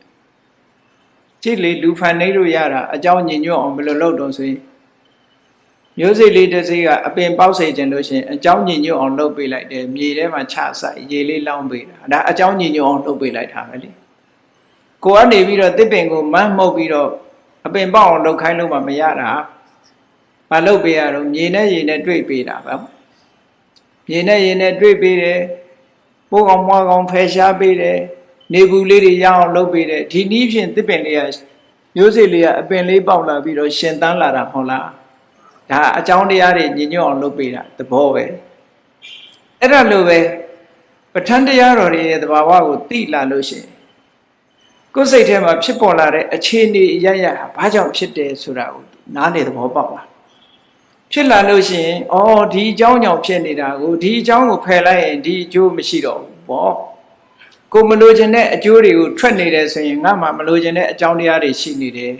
ကြည့်လေလူဖန်နေလို့ရတာအကြောင်းညင်ညွတ်အောင်ဘယ်လိုလုပ်တော့ဆိုရင်မျိုးစိတ်လေးတစ်စိတ်ကအပင်ပေါက်စေခြင်းလို့ရှိရင်အကြောင်းညင်ညွတ်အောင်လုပ်ပေးလိုက်တယ်မြေထဲမှာချဆိုင်ရေလေးလောင်းပေးတာဒါအကြောင်းညင်ညွတ်အောင်လုပ်ပေးလိုက်တာပဲလေကိုကနေပြီးတော့တစ်ပင်ကိုမန်းမှုတ်ပြီးတော့အပင်ပေါက်အောင်လုပ်ခိုင်းလို့မှမရတာမလုပ်ပေးရတော့မြေနဲ့ရေနဲ့တွေ့ပေးတာပဲ မြေနဲ့ရေနဲ့တွေ့ပေးတယ်ပိုးကောင်မွားကောင်ဖယ်ရှားပေးတယ်နေဘူးလေးတွေရအောင်လုပ်ပေးတယ်ဒီနည်းဖြင့်တစ်ပင်လေးကမျိုးစိလေးကအပင်လေးပေါက်လာပြီးတော့ရှင်သန်းလာတာမဟုတ်လားဒါအကြောင်းတရားတွေညင်ညွတ်အောင်လုပ်ပေးတာသဘောပဲအဲ့ဒါလိုပဲပဋ္ဌာန်းတရားတော်တွေရဲ့သဘာဝကိုသိလာလို့ရှိရင်ကိုယ်စိတ်ထဲမှာဖြစ်ပေါ်လာတဲ့အခြေအနေအရရဟာဘာကြောင့်ဖြစ်တယ်ဆိုတာကိုနားလေသဘောပေါက်လာ ဖြစ်လာလို့ရှိရင်အော်ဒီအကြောင်းကြောင့်ဖြစ်နေတာကိုဒီအကြောင်းကိုဖယ်လိုက်ရင်ဒီအကျိုးမရှိတော့ဘူးပေါ့ကိုမလိုချင်တဲ့အကျိုးတွေကိုထွက်နေတယ်ဆိုရင်ငါမှမလိုချင်တဲ့အကြောင်းတရားတွေရှိနေတယ်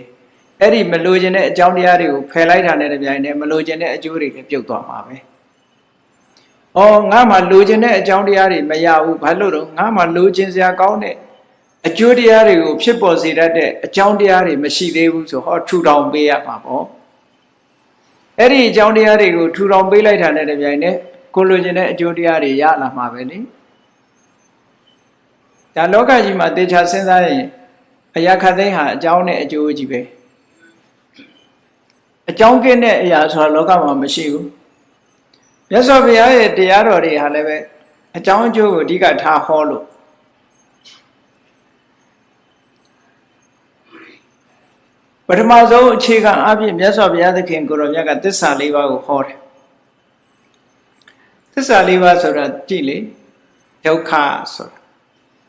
အဲ့ဒီမလိုချင်တဲ့အကြောင်းတရားတွေကိုဖယ်လိုက်တာနဲ့တပြိုင်တည်းမလိုချင်တဲ့အကျိုးတွေလည်းပြုတ်သွားမှာပဲ။အော်ငါမှလိုချင်တဲ့အကြောင်းတရားတွေမရဘူးဘာလို့တော့ငါမှလိုချင်စရာကောင်းတဲ့အကျိုးတရားတွေကိုဖြစ်ပေါ်စေတတ်တဲ့အကြောင်းတရားတွေမရှိသေးဘူးဆိုဟောထူထောင်ပေးရမှာပေါ့။ အဲ့ဒီအကြောင်းတရားတွေကိုထူထောင်ပေးလိုက်တာနဲ့တပြိုင်တည်းကိုလိုချင်တဲ့အကျိုးတရားတွေရလာမှာပဲလေ။ဒါလောကကြီးမှာတေချာစဉ်းစားရင်အရာခတ်သိမ်းဟာအကြောင်းနဲ့အကျိုးကြီးပဲအကြောင်းကင်းတဲ့အရာဆိုတာလောကမှာမရှိဘူးမြတ်စွာဘုရားရဲ့တရားတော်တွေဟာလည်းပဲအကြောင်းအကျိုးကိုအဓိကထားဟောလို့ ပထမဆုံးအခြေခံအဖြစ်မြတ်စွာဘုရားသခင်ကိုရောမြတ်ကသစ္စာလေးပါးကိုဟောတယ်သစ္စာလေးပါးဆိုတာကြည့်လေဒုက္ခဆိုတာ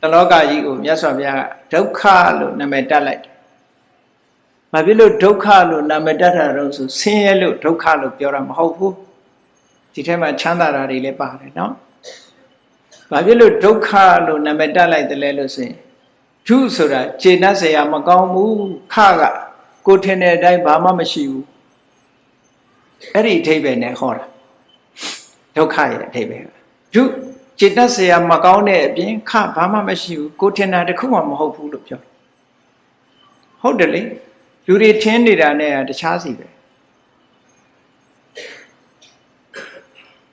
တလောကကြီးကိုမြတ်စွာဘုရားဒုက္ခလို့နာမည်တက်လိုက်တယ်။ဘာဖြစ်လို့ဒုက္ခလို့နာမည်တက်တာတော့ဆိုဆင်းရဲလို့ဒုက္ခလို့ပြောတာမဟုတ်ဘူး။ဒီထဲမှာချမ်းသာတာတွေလည်းပါတယ်နော်။ဘာဖြစ်လို့ဒုက္ခလို့နာမည်တက်လိုက်တယ်လဲလို့ဆိုရင်ဒုဆိုတာခြေနှက်เสียမကောင်းဘူးခက ကိုထင်တဲ့အတိုင်းဘာမှမရှိဘူး။အဲ့ဒီအထိပ္ပယ်နဲ့ဟောတာဒုက္ခရဲ့အထိပ္ပယ်ဒုจิตတ်เสียမကောင်းတဲ့အပြင်ခဘာမှမရှိဘူးကိုထင်တာတခုမှမဟုတ်ဘူးလို့ပြောဟုတ်တယ်လေလူတွေထင်နေတာနဲ့တခြားစီပဲ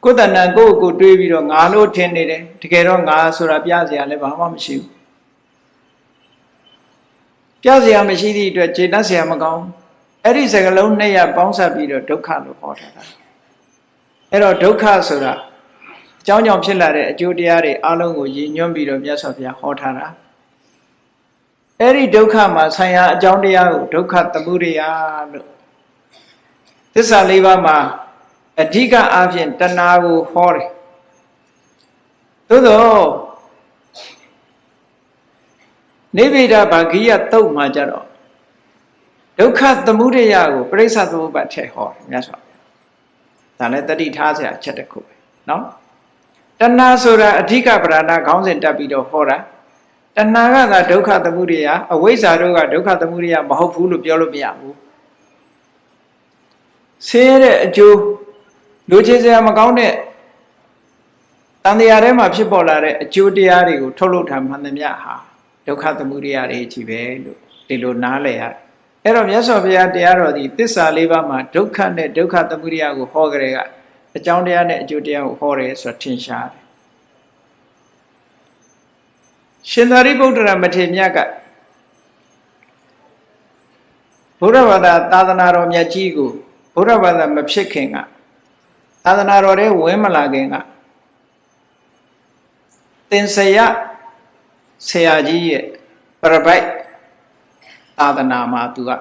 ကိုယ်တဏ္ဍကိုယ့်ကိုတွေးပြီးတော့ငါလို့ထင်နေတယ်တကယ်တော့ငါဆိုတာပြเสียလည်းဘာမှမရှိဘူး ပြเสียမရှိသည့်အတွက်จิตတ်เสียမကောင်းအဲ့ဒီစကလုံးနှစ်ရပေါင်းစပ်ပြီးတော့ဒုက္ခလို့ဟောထားတာအဲ့တော့ဒုက္ခဆိုတာအကြောင်းကြောင့်ဖြစ်လာတဲ့အကျိုးတရားတွေအလုံးကိုရည်ညွှန်းပြီးတော့မြတ်စွာဘုရားဟောထားတာအဲ့ဒီဒုက္ခမှာဆံရအကြောင်းတရားကိုဒုက္ခသမုဒယလို့သစ္စာလေးပါးမှာအဓိကအားဖြင့်တဏှာကိုဟောတယ်သို့သော နိဗ္ဗိဒဗာဂိယတုတ်မှာကြတော့ဒုက္ခသမုဒယကိုပြိဿသမုပ္ပါထည့်ဟောတယ်မြတ်စွာဘုရားဒါလည်းတတိထားစရာချက်တစ်ခုပဲเนาะတဏှာဆိုတာအဓိကပဓာနာခေါင်းစဉ်တက်ပြီးတော့ဟောတာတဏှာကသာဒုက္ခသမုဒယအဝိဇ္ဇာတို့ကဒုက္ခသမုဒယမဟုတ်ဘူးလို့ပြောလို့မရဘူးဆင်းရဲတဲ့အကျိုးလူချင်းစရာမကောင်းတဲ့တန်တရားထဲမှာဖြစ်ပေါ်လာတဲ့အကျိုးတရားတွေကိုထုတ်လုပ်ထားမှန်သမျှဟာ ဒုက္ခသမုဒယတွေကြီးပဲလို့ဒီလိုနားလည်ရတယ်အဲ့တော့မြတ်စွာဘုရားတရားတော်ဒီသစ္စာလေးပါးမှာဒုက္ခနဲ့ဒုက္ခသမုဒယကိုဟောကြတဲ့ကအကြောင်းတရားနဲ့အကျိုးတရားကိုဟောတယ်ဆိုတာထင်ရှားတယ်ရှင်သာရိပုတ္တရာမထေရမြတ်ကဘုရားဘာသာသာသနာတော်မြတ်ကြီးကိုဘုရားဘာသာမဖြစ်ခင်ကသာသနာတော်ထဲဝင်မလာခင်ကသင်္ဆယ ဆရာကြီးရဲ့ပရပိုက်သာသနာမှာသူက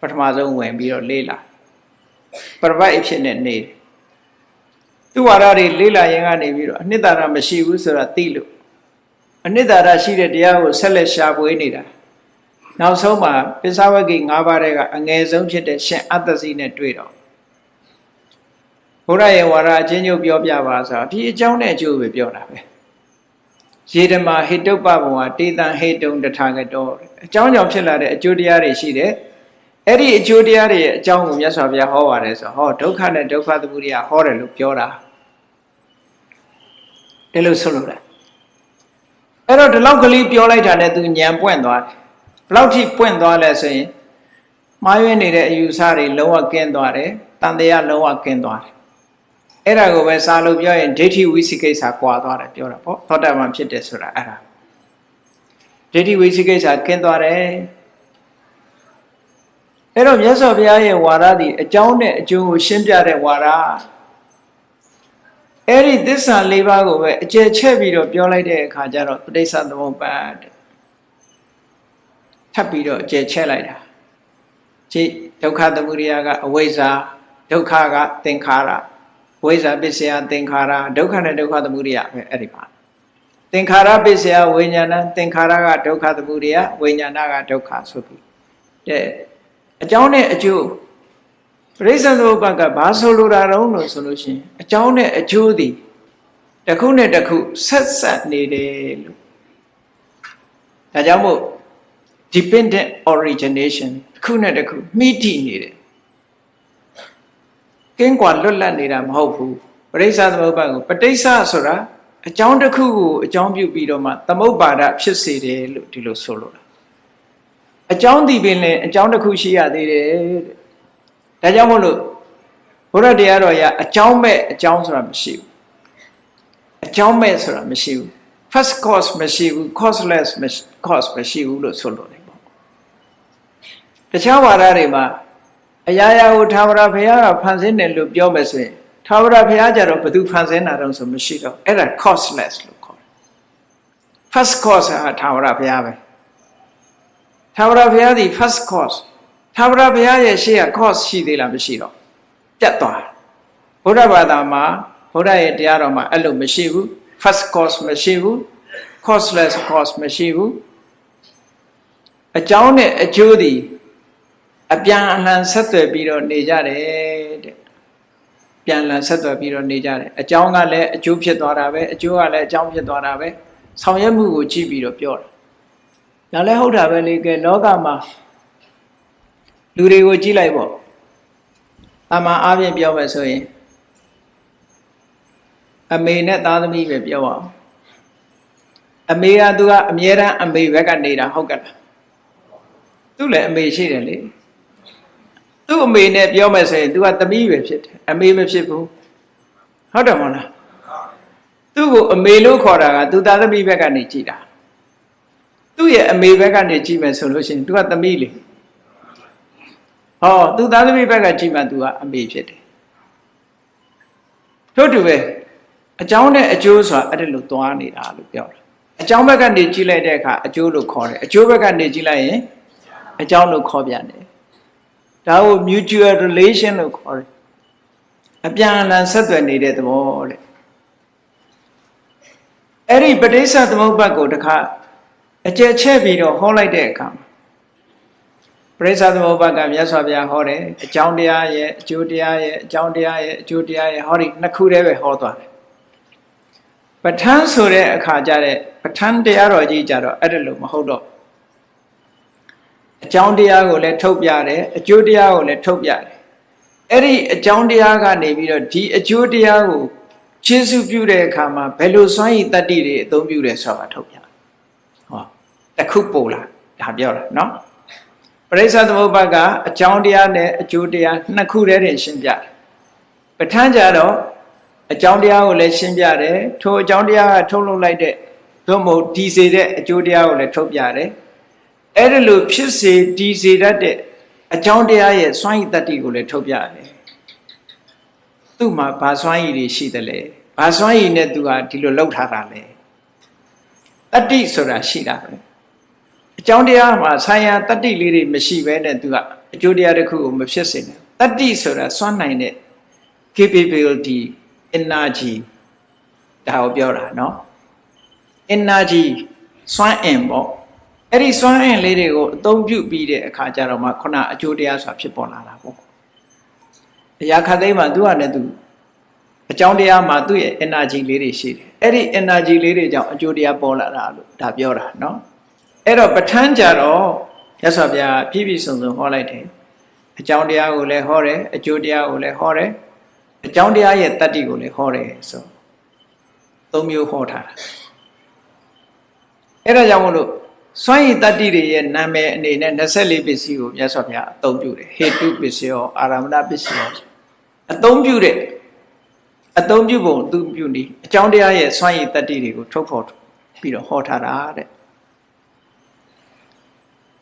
ပထမဆုံးဝင်ပြီးတော့လေးလာပရပိုက်အဖြစ်နဲ့နေတယ်သူဝါဒတွေလေးလာရင်ကနေပြီးတော့အနှစ်သာရမရှိဘူးဆိုတာသိလို့အနှစ်သာရရှိတဲ့တရားကိုဆက်လက်ရှာဖွေနေတာနောက်ဆုံးမှာပိဿဝဂိ၅ပါးကအငယ်ဆုံးဖြစ်တဲ့ရှင်အတ္တစီနဲ့တွေ့တော့ဘုရားရဲ့ဝါဒအချင်းချုပ်ပြောပြပါဆိုတော့ဒီအကြောင်းနဲ့အကျိုးပဲပြောတာပဲ ရေဓမာဟိတုပ္ပဘဝတေတံဟိတုံတထာဂတောအကြောင်းကြောင့်ဖြစ်လာတဲ့အကျိုးတရားတွေရှိတယ်အဲ့ဒီအကျိုးတရားတွေရဲ့အကြောင်းကိုမြတ်စွာဘုရားဟောပါတယ်ဆိုဟောဒုက္ခနဲ့ဒုက္ခသမုဒယဟောတယ်လို့ပြောတာဒီလိုဆိုလို့လားအဲ့တော့ဒီလောက်ကလေးပြောလိုက်တာနဲ့သူညံပွင့်သွားတယ်ဘလောက်ထိပွင့်သွားလဲဆိုရင်မှားယွင်းနေတဲ့အယူဆတွေလုံးဝကင်းသွားတယ်တန်တရားလုံးဝကင်းသွားတယ် အဲ့ဒါကိုပဲစာလို့ပြောရင်ဒိဋ္ဌိဝိသိကိစ္စကွာသွားတယ်ပြောတာပေါ့သောတာပန်ဖြစ်တယ်ဆိုတာအဲ့ဒါဒိဋ္ဌိဝိသိကိစ္စကင်းသွားတယ်အဲ့တော့မြတ်စွာဘုရားရဲ့ဝါဒသည်အကြောင်းနဲ့အကျိုးကိုရှင်းပြတဲ့ဝါဒအဲ့ဒီသစ္စာ၄ပါးကိုပဲအကျယ်ချက်ပြီးတော့ပြောလိုက်တဲ့အခါကျတော့ပဋိစ္စသမုပ္ပါဒ်ထပ်ပြီးတော့အကျယ်ချက်လိုက်တာကြည့်ဒုက္ခသမုဒယကအဝိဇ္ဇာဒုက္ခကသင်္ခါရ ဝိဇ္ဇာပစ္စယသင်္ခါရဒုက္ခနဲ့ဒုက္ခသမုဒယပဲအဲ့ဒီပါသင်္ခါရပစ္စယဝိညာဏသင်္ခါရကဒုက္ခသမုဒယဝိညာဏကဒုက္ခဆိုပြီးတဲ့အကြောင်းနဲ့အကျိုးပရိစ္ဆေသမုပ္ပါကဘာဆိုလိုတာတုံးလို့ဆိုလို့ရှိရင်အကြောင်းနဲ့အကျိုးသည်တစ်ခုနဲ့တစ်ခုဆက်ဆက်နေတယ်လို့ဒါကြောင့်မို့ dependent origination ခုနဲ့တစ်ခုမိတိနေတယ် ကင်းကွာလွတ်လပ်နေတာမဟုတ်ဘူးပရိစ္ဆသမုပ္ပါကိုပဋိစ္စဆိုတာအကြောင်းတစ်ခုကိုအကြောင်းပြုပြီးတော့မှသမုပ္ပါဒဖြစ်စေတယ်လို့ဒီလိုဆိုလိုတာအကြောင်းဒီပင်လည်းအကြောင်းတစ်ခုရှိရသေးတယ်တဲ့ဒါကြောင့်မို့လို့ဘုရားတရားတော်ရအကြောင်းမဲ့အကြောင်းဆိုတာမရှိဘူးအကြောင်းမဲ့ဆိုတာမရှိဘူး first cause မရှိဘူး causeless cause မရှိဘူးလို့ဆိုလိုတယ်ပေါ့တခြားဝါဒတွေမှာ အရာရာကိုသာဝရဘုရားကဖန်ဆင်းတယ်လို့ပြောမယ်ဆိုရင်သာဝရဘုရားကြတော့ဘယ်သူဖန်ဆင်းတာတော့ဆိုမရှိတော့အဲ့ဒါ causeless လို့ခေါ်တယ် first cause ဟာသာဝရဘုရားပဲသာဝရဘုရားဒီ first cause သာဝရဘုရားရဲ့ရှေ့က cause ရှိသေးလားမရှိတော့ပြတ်သွားဘုရားဘာသာမှာဘုရားရဲ့တရားတော်မှာအဲ့လိုမရှိဘူး first cause မရှိဘူး causeless cause မရှိဘူးအကြောင်းနဲ့အကျိုးဒီ အပြန်အလှန်ဆက်သွယ်ပြီးတော့နေကြတယ်တဲ့ပြန်လှန်ဆက်သွယ်ပြီးတော့နေကြတယ်အကြောင်းကလည်းအကျိုးဖြစ်သွားတာပဲအကျိုးကလည်းအကြောင်းဖြစ်သွားတာပဲဆောင်ရွက်မှုကိုကြည့်ပြီးတော့ပြောတာဒါလည်းဟုတ်တာပဲလေကဲလောကမှာလူတွေကိုကြည့်လိုက်ပေါ့အမှန်အားဖြင့်ပြောမယ်ဆိုရင်အမေနဲ့သားသမီးပဲပြောအောင်အမေကသူကအမြဲတမ်းအမေဘက်ကနေတာဟုတ်ကဲ့လားသူလည်းအမေရှိတယ်လေ သူ့အမေနဲ့ပြောမယ်ဆိုရင် तू ကသမီးပဲဖြစ်တယ်အမေမဖြစ်ဘူးဟုတ်တယ်မဟုတ်လားသူ့ကိုအမေလို့ခေါ်တာက तू သားသမီးဘက်ကနေကြည်တာသူ့ရဲ့အမေဘက်ကနေကြည်မယ်ဆိုလို့ရှိရင် तू ကသမီးလေဟော तू သားသမီးဘက်ကကြည်မှ तू ကအမေဖြစ်တယ်တို့တူပဲအကြောင်းနဲ့အကျိုးဆိုတာအဲ့ဒါလို့သွားနေတာလို့ပြောတာအကြောင်းဘက်ကနေကြည့်လိုက်တဲ့အခါအကျိုးလို့ခေါ်တယ်အကျိုးဘက်ကနေကြည့်လိုက်ရင်အကြောင်းလို့ခေါ်ပြန်တယ် ဒါကို mutual relation လို့ခေါ်တယ်အပြန်အလှန်ဆက်သွယ်နေတဲ့သဘောတဲ့အဲ့ဒီပဋိစ္စသမုပ္ပါကိုတခါအကျယ်ချဲ့ပြီးတော့ဟောလိုက်တဲ့အခါပရိစ္ဆသမုပ္ပါကမြတ်စွာဘုရားဟောတယ်အကြောင်းတရားရဲ့အကျိုးတရားရဲ့အကြောင်းတရားရဲ့အကျိုးတရားရဲ့ဟောဒီနှစ်ခုတည်းပဲဟောသွားတယ်ပဋ္ဌာန်းဆိုတဲ့အခါကျတဲ့ပဋ္ဌာန်းတရားတော်ကြီးကြတော့အဲ့ဒါလို့မဟုတ်တော့ အကြောင်းတရားကိုလည်းထုတ်ပြတယ်အကျိုးတရားကိုလည်းထုတ်ပြတယ်အဲ့ဒီအကြောင်းတရားကနေပြီးတော့ဒီအကျိုးတရားကိုခြေစုပြုတဲ့အခါမှာဘယ်လိုစွမ်းရည်တတ္တိတွေအသုံးပြုတယ်ဆိုတာထုတ်ပြဟောတခုပို့လာဒါပြောတာเนาะပရိစ္ဆသမုပ္ပါကအကြောင်းတရားနဲ့အကျိုးတရားနှစ်ခုတည်းတင်ရှင်းပြတယ်ပဋ္ဌာန်းကြတော့အကြောင်းတရားကိုလည်းရှင်းပြတယ်ထိုအကြောင်းတရားကထုတ်လုပ်လိုက်တဲ့သို့မဟုတ်ဒီစေတဲ့အကျိုးတရားကိုလည်းထုတ်ပြတယ် အဲ့ဒီလိုဖြစ်စေတည်စေတတ်တဲ့အကြောင်းတရားရဲ့စွမ်းရည်တတ္တိကိုလည်းထုတ်ပြရတယ်။သူ့မှာဘာစွမ်းရည်တွေရှိသလဲ။ဘာစွမ်းရည်နဲ့သူဟာဒီလိုလောက်ထားတာလဲ။တတ္တိဆိုတာရှိတာပဲ။အကြောင်းတရားမှာဆံရတတ္တိလေးတွေမရှိဘဲနဲ့သူကအကျိုးတရားတစ်ခုကိုမဖြစ်စေနဲ့။တတ္တိဆိုတာစွမ်းနိုင်တဲ့ capability energy ဒါကိုပြောတာနော် energy စွမ်းအင်ပေါ့ အဲ့ဒီစွမ်းအင်လေးတွေကိုအသုံးပြုပြီးတဲ့အခါကျတော့မှခုနအကျိုးတရားဆိုတာဖြစ်ပေါ်လာတာပေါ့အရာခတ်သိမ်းမှာသူကလည်းသူအကြောင်းတရားမှာသူ့ရဲ့ energy လေးတွေရှိတယ်အဲ့ဒီ energy လေးတွေကြောင့်အကျိုးတရားပေါ်လာတာလို့ဒါပြောတာเนาะအဲ့တော့ပဋ္ဌာန်းကြတော့ရသော်ဗျာပြည့်ပြည့်စုံစုံဟောလိုက်တယ်အကြောင်းတရားကိုလည်းဟောတယ်အကျိုးတရားကိုလည်းဟောတယ်အကြောင်းတရားရဲ့တတ္တိကိုလည်းဟောတယ်ဆိုသုံးမျိုးဟောထားတာအဲ့ဒါကြောင့်မလို့ စွန့်ရည်တတ္တိတွေရဲ့နာမည်အနေနဲ့24ပစ္စည်းကိုမြတ်စွာဘုရားအသုံးပြုတယ်ဟေတုပစ္စယောအာရမဏပစ္စယောအသုံးပြုတဲ့အသုံးပြုပုံသူပြုနေအကြောင်းတရားရဲ့စွန့်ရည်တတ္တိတွေကိုထုတ်ဖော်ပြီးတော့ဟောထားတာတဲ့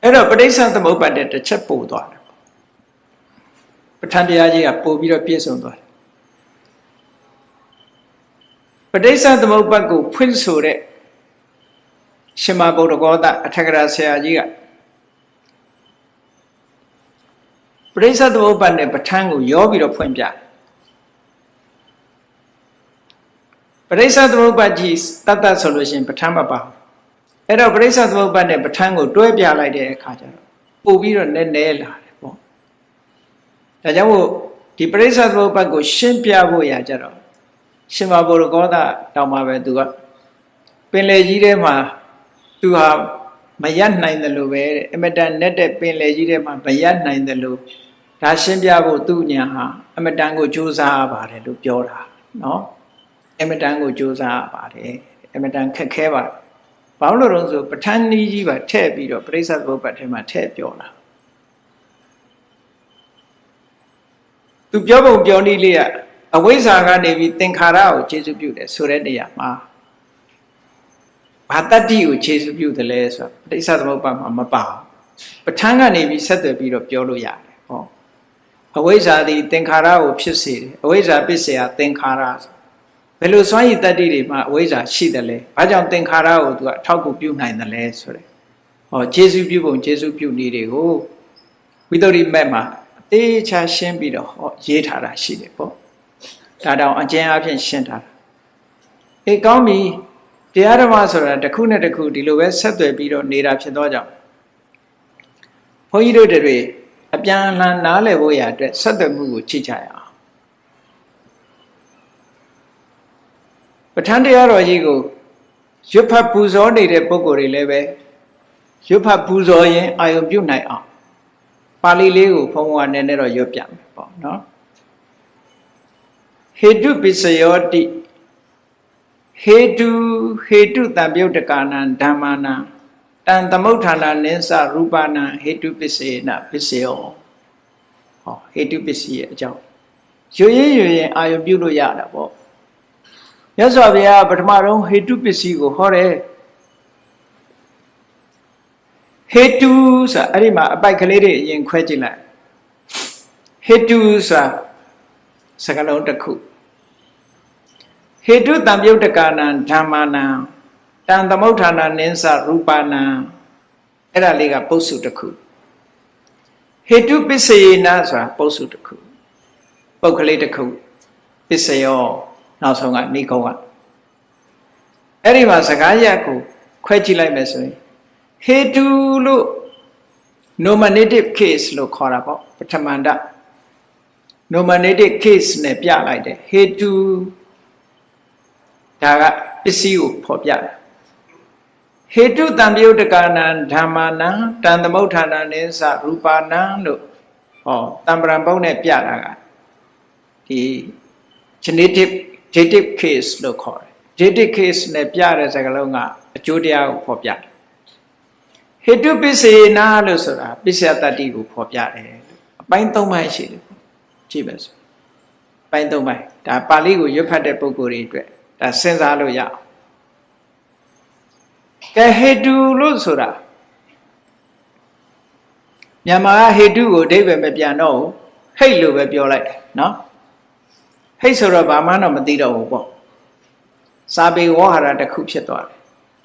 အဲ့တော့ပဋိစ္စသမုပ္ပါဒ်တစ်ချက်ပို့သွားတယ်ပဋ္ဌာန်းတရားကြီးကပို့ပြီးတော့ပြည့်စုံသွားတယ်ပဋိစ္စသမုပ္ပါဒ်ကိုဖွင့်ဆိုတဲ့ ရှင်မဗုဒ္ဓဂောသအထက်ကရာဆရာကြီးကပရိစ္ဆသမုပ္ပါဒ်နဲ့ပဋ္ဌာန်းကိုရောပြီးတော့ဖွင့်ပြပရိစ္ဆသမုပ္ပါဒ်ကြီးတတ်တတ်ဆိုလို့ရှိရင်ပဋ္ဌာန်းမပါအဲ့တော့ပရိစ္ဆသမုပ္ပါဒ်နဲ့ပဋ္ဌာန်းကိုတွဲပြလိုက်တဲ့အခါကျတော့ပို့ပြီးတော့နည်းနည်းလာတယ်ပေါ့ဒါကြောင့်မို့ဒီပရိစ္ဆသမုပ္ပါဒ်ကိုရှင်းပြဖို့ရကြတော့ရှင်မဗုဒ္ဓဂောသတောင်မှပဲသူကပင်လေကြီးထဲမှာ သူဟာမရနိုင်တယ်လို့ပဲတဲ့အမတန်နဲ့တဲ့ပင်လေကြီးထဲမှာမရနိုင်တယ်လို့ဒါရှင်းပြဖို့သူ့ညာဟာအမတန်ကိုကြိုးစားရပါတယ်လို့ပြောတာနော်အမတန်ကိုကြိုးစားရပါတယ်အမတန်ခက်ခဲပါတယ်ဘာလို့လဲဆိုပဋ္ဌာန်းကြီးကြီးပါထည့်ပြီးတော့ပြိဿသဘောပတ်ထဲမှာထည့်ပြောတာသူပြောပုံပြောနည်းလေးကအဝိဇ္ဇာကနေပြီးသင်္ခါရကိုခြေစုပ်ပြုတယ်ဆိုတဲ့နေရာမှာ ဘာတတ္တိကိုခြေစုပ်ပြုတယ်လဲဆိုတော့ပြိဿသမုပ္ပါမှာမပါဘူးပဋ္ဌာန်းကနေပြီးဆက်သွယ်ပြီးတော့ပြောလို့ရတယ်ဟောအဝိဇ္ဇာသည်သင်္ခါရကိုဖြစ်စေတယ်အဝိဇ္ဇာပစ္စယသင်္ခါရဘယ်လိုစွမ်းရည်တတ္တိတွေမှာအဝိဇ္ဇာရှိတယ်လဲဘာကြောင့်သင်္ခါရကိုသူကအထောက်ကူပြုနိုင်တယ်လဲဆိုတဲ့ဟောခြေစုပ်ပြုပုံခြေစုပ်ပြုနည်းတွေကိုဝိတ္တရိမက်မှာအသေးချာရှင်းပြီးတော့ဟောရေးထားတာရှိတယ်ပေါ့ဒါတောင်အကျဉ်းအဖြစ်ရှင်းထားတာအေးကောင်းပြီ တရားဓမ္မဆိုတာတစ်ခုနဲ့တစ်ခုဒီလိုပဲဆက်သွယ်ပြီးတော့နေတာဖြစ်သောကြောင့်ဘုန်းကြီးတို့တွေအပြန်အလှန်နားလည်ဖို့ရအတွက်ဆက်သွယ်မှုကိုကြည့်ကြရအောင်ပဋ္ဌာန်းတရားတော်ကြီးကိုရွတ်ဖတ်ပူဇော်နေတဲ့ပုဂ္ဂိုလ်တွေလည်းပဲရွတ်ဖတ်ပူဇော်ရင်အာယုံပြုတ်နိုင်အောင်ပါဠိလေးကိုဘုန်းဘုရားနည်းနည်းတော့ရွတ်ပြမယ်ပေါ့နော်ဟေတုပစ္စယောတိ ဟေတုဟေတုတံပြုတ်တကာနံဓမ္မာနံတံသမုဋ္ဌာနာနိသရူပနာဟေတုပစ္စေနပစ္စယောဟောဟေတုပစ္စည်းရဲ့အကြောင်းရွရင်းရွရင်အာယုပြုလို့ရတာပေါ့မြတ်စွာဘုရားပထမဆုံးဟေတုပစ္စည်းကိုဟောတယ်ဟေတုဆိုအဲ့ဒီမှာအပိုက်ကလေးတွေအရင်ခွဲကြည့်လိုက်ဟေတုဆိုစကလုံးတစ်ခု ဟေတုတံပြုတ်တကာနံဓမ္မာနံတံသမုဋ္ဌာနာနိသရူပနာအဲ့ဒါလေးကပုစုတစ်ခုဟေတုပစ္စယေနဆိုတာပုစုတစ်ခုပုတ်ကလေးတစ်ခုပစ္စယောနောက်ဆုံးကနိဂုံးကအဲ့ဒီမှာစကားရက်ကိုခွဲကြည့်လိုက်မယ်ဆိုရင်ဟေတုလို့ nominative case လို့ခေါ်တာပေါ့ပထမန္တ nominative case နဲ့ပြလိုက်တယ်ဟေတု ဒါကပစ္စည်းကိုဖော်ပြတယ်ဟေတုတံပြုတ်တကာနံဓမ္မာနံတန်သမုဋ္ဌာနနိသရူပါနံလို့ဟောတံပရံပုံနဲ့ပြတာကဒီ genetic dative case လို့ခေါ်တယ် dative case နဲ့ပြတဲ့စကားလုံးကအကျိုးတရားကိုဖော်ပြတယ်ဟေတုပစ္စေနာလို့ဆိုတာပစ္စယတတ္တိကိုဖော်ပြတယ်အပိုင်း၃ပိုင်းရှိတယ်ကြည့်ပါစို့ပိုင်း၃ပိုင်းဒါပါဠိကိုရွတ်ဖတ်တဲ့ပုဂ္ဂိုလ်တွေအတွက် ဒါစဉ်းစားလို့ရအောင်ကဲဟေတုလို့ဆိုတာမြန်မာဟေတုကိုအဓိပ္ပာယ်မပြန်တော့ဘူးဟိတ်လို့ပဲပြောလိုက်တယ်နော်ဟိတ်ဆိုတော့ဘာမှတော့မသိတော့ဘူးပေါ့စာပေဝဟရာတစ်ခုဖြစ်သွားတယ်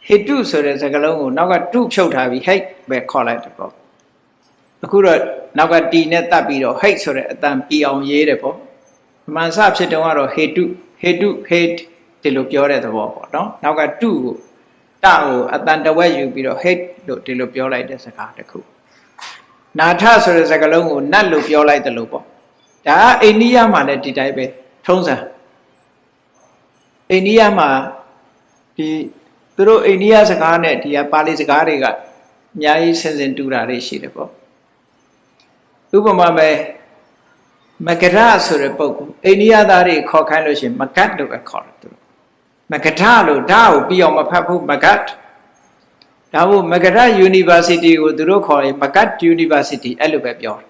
ဟေတုဆိုတဲ့စကားလုံးကိုနောက်ကတုဖြုတ်ထားပြီးဟိတ်ပဲခေါ်လိုက်တယ်ပေါ့အခုတော့နောက်ကတီနဲ့တတ်ပြီးတော့ဟိတ်ဆိုတဲ့အတန်ပီအောင်ရေးတယ်ပေါ့မှန်စဖြစ်တုံးကတော့ဟေတုဟေတုဟေတ် ဒီလိုပြောတဲ့သဘောပေါ့နော်နောက်ကတုကိုတကိုအတန်တဝက်ယူပြီးတော့ hate လို့ဒီလိုပြောလိုက်တဲ့စကားတစ်ခုနာထဆိုတဲ့စကားလုံးကိုနတ်လို့ပြောလိုက်တယ်လို့ပေါ့ဒါအိန္ဒိယမှာလည်းဒီတိုင်းပဲထုံးစံအိန္ဒိယမှာဒီသူတို့အိန္ဒိယစကားနဲ့ဒီကပါဠိစကားတွေကအများကြီးဆင်ဆင်တူတာတွေရှိတယ်ပေါ့ဥပမာပဲမကရဆိုတဲ့ပုဂ္ဂိုလ်အိန္ဒိယသားတွေခေါ်ခိုင်းလို့ရှိရင်မကတ်လို့ပဲခေါ်တယ်သူ မကထလို့ဓာတ်ကိုပြီးအောင်မဖတ်ဘူးမကတ်ဒါမို့မကထ University ကိုသူတို့ခေါ်ရင်မကတ် University အဲ့လိုပဲပြောတယ်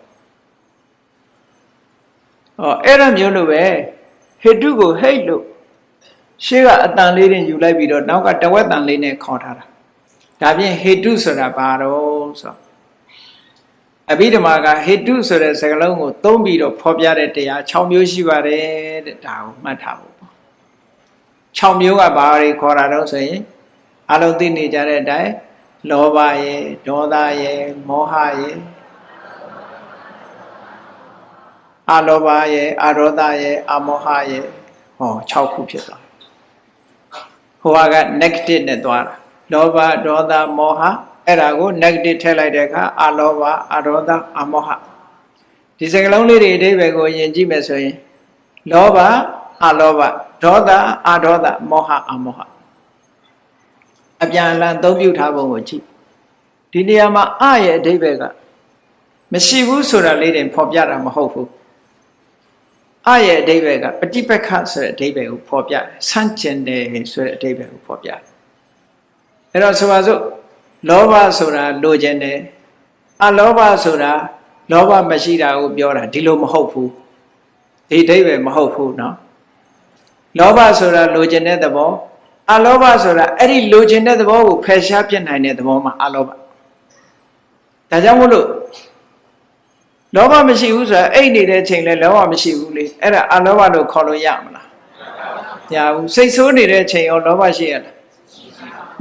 ဟောအဲ့ဒါမျိုးလိုပဲဟေတုကိုဟိတ်လို့ရှေ့ကအတန်လေးတင်ယူလိုက်ပြီးတော့နောက်ကတဝက်တန်လေးနဲ့ခေါ်ထားတာဒါဖြင့်ဟေတုဆိုတာဘာတော့ဆိုအဘိဓမ္မာကဟေတုဆိုတဲ့စကားလုံးကိုသုံးပြီးတော့ဖော်ပြတဲ့တရား6မျိုးရှိပါတယ်တဲ့ဒါကိုမှတ်ထားဖို့ပေါ့ 6မျိုးကဘာတွေခေါ်တာတော့ဆိုရင်အလုံးသိနေကြတဲ့အတိုင်းလောဘရဲ့ဒေါသရဲ့မောဟရဲ့အလောဘရဲ့အရောဒရဲ့အမောဟရဲ့ဟော6ခုဖြစ်သွားဟိုက negative နဲ့သွားတာလောဘဒေါသမောဟအဲ့ဒါကို negative ထည့်လိုက်တဲ့အခါအလောဘအရောဒအမောဟဒီစကလုံးလေးတွေအဓိပ္ပာယ်ကိုယဉ်ကြည့်မယ်ဆိုရင်လောဘအလောဘ ဒေါသအဒေါသမောဟအမောဟအပြန်အလှန်သုံးပြုထားပုံကိုကြည့် ဒီနေရာမှာအရဲ့အဓိပ္ပာယ်ကမရှိဘူးဆိုတာလေးတင်ဖော်ပြတာမဟုတ်ဘူးအရဲ့အဓိပ္ပာယ်ကပฏิပက္ခဆိုတဲ့အဓိပ္ပာယ်ကိုဖော်ပြတယ်ဆန့်ကျင်တယ်ဆိုတဲ့အဓိပ္ပာယ်ကိုဖော်ပြတယ်အဲ့တော့ဆိုပါစို့လောဘဆိုတာလိုချင်တယ်အလောဘဆိုတာလောဘမရှိတာကိုပြောတာဒီလိုမဟုတ်ဘူးဒီအဓိပ္ပာယ်မဟုတ်ဘူးเนาะ လောဘဆိုတာလိုချင်တဲ့သဘောအလောဘဆိုတာအဲ့ဒီလိုချင်တဲ့သဘောကိုဖယ်ရှားပြစ်နိုင်တဲ့သဘောမှာအလောဘဒါကြောင့်မို့လို့လောဘမရှိဘူးဆိုတာအိတ်နေတဲ့ချိန်လဲလောဘမရှိဘူးလေအဲ့ဒါအလောဘလို့ခေါ်လို့ရမလားမရဘူးစိတ်ဆိုးနေတဲ့ချိန်ရောလောဘရှိရလား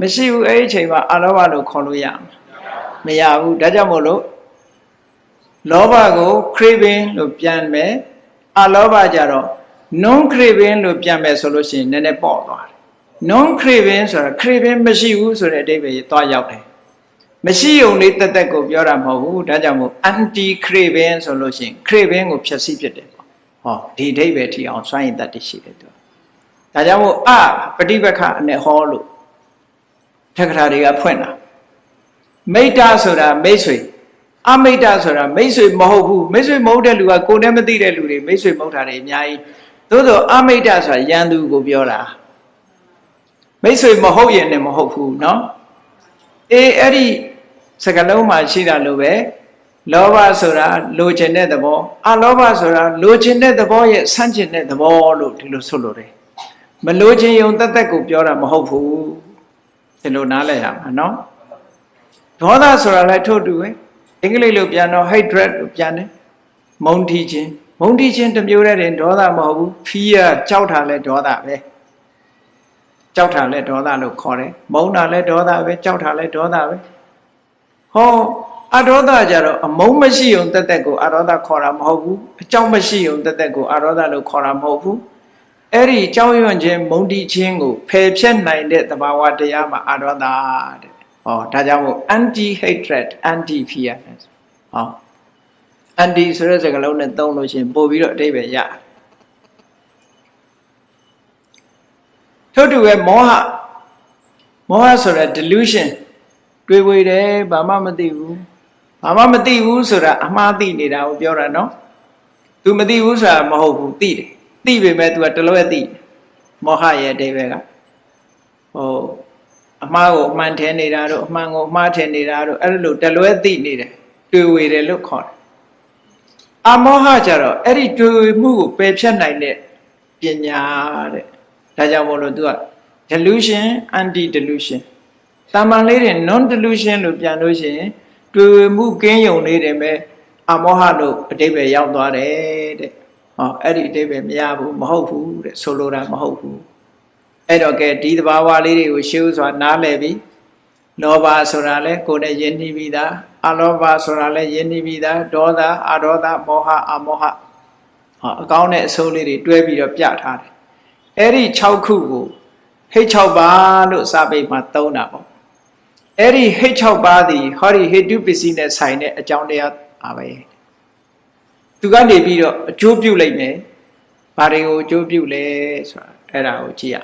မရှိဘူးအဲ့ဒီချိန်မှာအလောဘလို့ခေါ်လို့ရမလားမရဘူးဒါကြောင့်မို့လို့လောဘကို craving လို့ပြန်မယ်အလောဘကြတော့ non craving လို့ပြန်မယ်ဆိုလို့ရှိရင်နည်းနည်းပေါ့သွားတယ် non craving ဆိုတာ craving မရှိဘူးဆိုတဲ့အဓိပ္ပာယ်သွားရောက်တယ်မရှိုံလေးတက်တက်ကိုပြောတာမဟုတ်ဘူးဒါကြောင့်မို့ anti craving ဆိုလို့ရှိရင် craving ကိုဖျက်ဆီးဖြစ်တယ်ပေါ့ဟောဒီအဓိပ္ပာယ်ထီအောင်စွန့်ရင်တတ်တရှိတယ်သူဒါကြောင့်မို့အပฏิပက္ခနဲ့ဟောလို့ထက္ကရာတွေကဖွင့်တာမိတ္တဆိုတာမိတ်ဆွေအမိတ္တဆိုတာမိတ်ဆွေမဟုတ်ဘူးမိတ်ဆွေမဟုတ်တဲ့လူကကိုယ်နဲ့မသိတဲ့လူတွေမိတ်ဆွေမဟုတ်တာတွေအများကြီး သို့သောအမိတ္တဆိုတာယန္တူကိုပြောတာမိတ်ဆွေမဟုတ်ရင်လည်းမဟုတ်ဘူးเนาะအေးအဲ့ဒီစကလုံးမှာရှိတာလို့ပဲလောဘဆိုတာလိုချင်တဲ့သဘောအလောဘဆိုတာလိုချင်တဲ့သဘောရဲ့ဆန့်ကျင်တဲ့သဘောလို့ဒီလိုဆိုလိုတယ်မလိုချင်ယုံတသက်ကိုပြောတာမဟုတ်ဘူးဒီလိုနားလည်ရမှာเนาะဒေါသဆိုတာလည်းထို့တူပဲအင်္ဂလိပ်လိုပြန်တော့ hatred လို့ပြန်တယ်မုန်းတီးခြင်း မုန်းတီးခြင်းတစ်မျိုးတည်းတင်ဒေါသမဟုတ်ဘူး fear ကြောက်တာလည်းဒေါသပဲကြောက်တာလည်းဒေါသလို့ခေါ်တယ်မုန်းတာလည်းဒေါသပဲကြောက်တာလည်းဒေါသပဲဟောအဒေါသကြတော့အမုန်းမရှိုံတက်တက်ကိုအဒေါသခေါ်တာမဟုတ်ဘူးအကြောင်းမရှိုံတက်တက်ကိုအဒေါသလို့ခေါ်တာမဟုတ်ဘူးအဲ့ဒီကြောင်းရွံ့ခြင်းမုန်းတီးခြင်းကိုဖယ်ဖြတ်နိုင်တဲ့သဘာဝတရားမှာအဒေါသတဲ့ဟောဒါကြောင့်မို့ anti hatred anti fear ဟော anti ဆိုတဲ့စကားလုံးနဲ့သုံးလို့ရှိရင်ပို့ပြီးတော့အတိပ္ပယ်ရထို့တူပဲမောဟမောဟဆိုတဲ့ delusion တွေးဝေတယ်ဘာမှမသိဘူးဘာမှမသိဘူးဆိုတာအမှားသိနေတာကိုပြောတာနော် तू မသိဘူးဆိုတာမဟုတ်ဘူးသိတယ်သိပေမဲ့ तू ကတလွဲသိမောဟရဲ့အတိပ္ပယ်ကဟိုအမှားကိုအမှန်ထင်နေတာတို့အမှန်ကိုအမှားထင်နေတာတို့အဲ့လိုတလွဲသိနေတယ်တွေ့ဝေတယ်လို့ခေါ်တယ် အမောဟကြတော့အဲ့ဒီတွေ့ဝေမှုကိုပယ်ဖြတ်နိုင်တဲ့ပညာတဲ့ဒါကြောင့်မို့လို့သူက delusion anti delusion တာမန်လေးတွေ non delusion လို့ပြန်လို့ရှိရင်တွေ့ဝေမှုကင်းယုံလေးတွေပဲအမောဟလို့အတိပ္ပယ်ရောက်သွားတယ်တဲ့ဟောအဲ့ဒီအတိပ္ပယ်မရဘူးမဟုတ်ဘူးတဲ့ဆိုလိုတာမဟုတ်ဘူးအဲ့တော့ကဲဒီသဘာဝလေးတွေကိုရှေးဥစွာနားလည်ပြီး လောဘဆိုတာလဲကိုယ်နဲ့ယဉ်နှီးပြီးသားအလောဘဆိုတာလဲယဉ်နှီးပြီးသားဒေါသအဒေါသမောဟအမောဟဟောအကောင်းတဲ့အဆိုးလေးတွေတွဲပြီးတော့ပြထားတယ်အဲ့ဒီ6ခုကိုဟိတ်6ပါးလို့စာပေမှာသုံးတာပေါ့အဲ့ဒီဟိတ်6ပါးသည်ဟောဒီဟေတုပစ္စည်းနဲ့ဆိုင်တဲ့အကြောင်းတရားပါပဲသူကနေပြီးတော့အကျိုးပြုလိုက်မယ်ဘာတွေကိုအကျိုးပြုလဲဆိုတာအဲ့ဒါကိုကြည့်ရ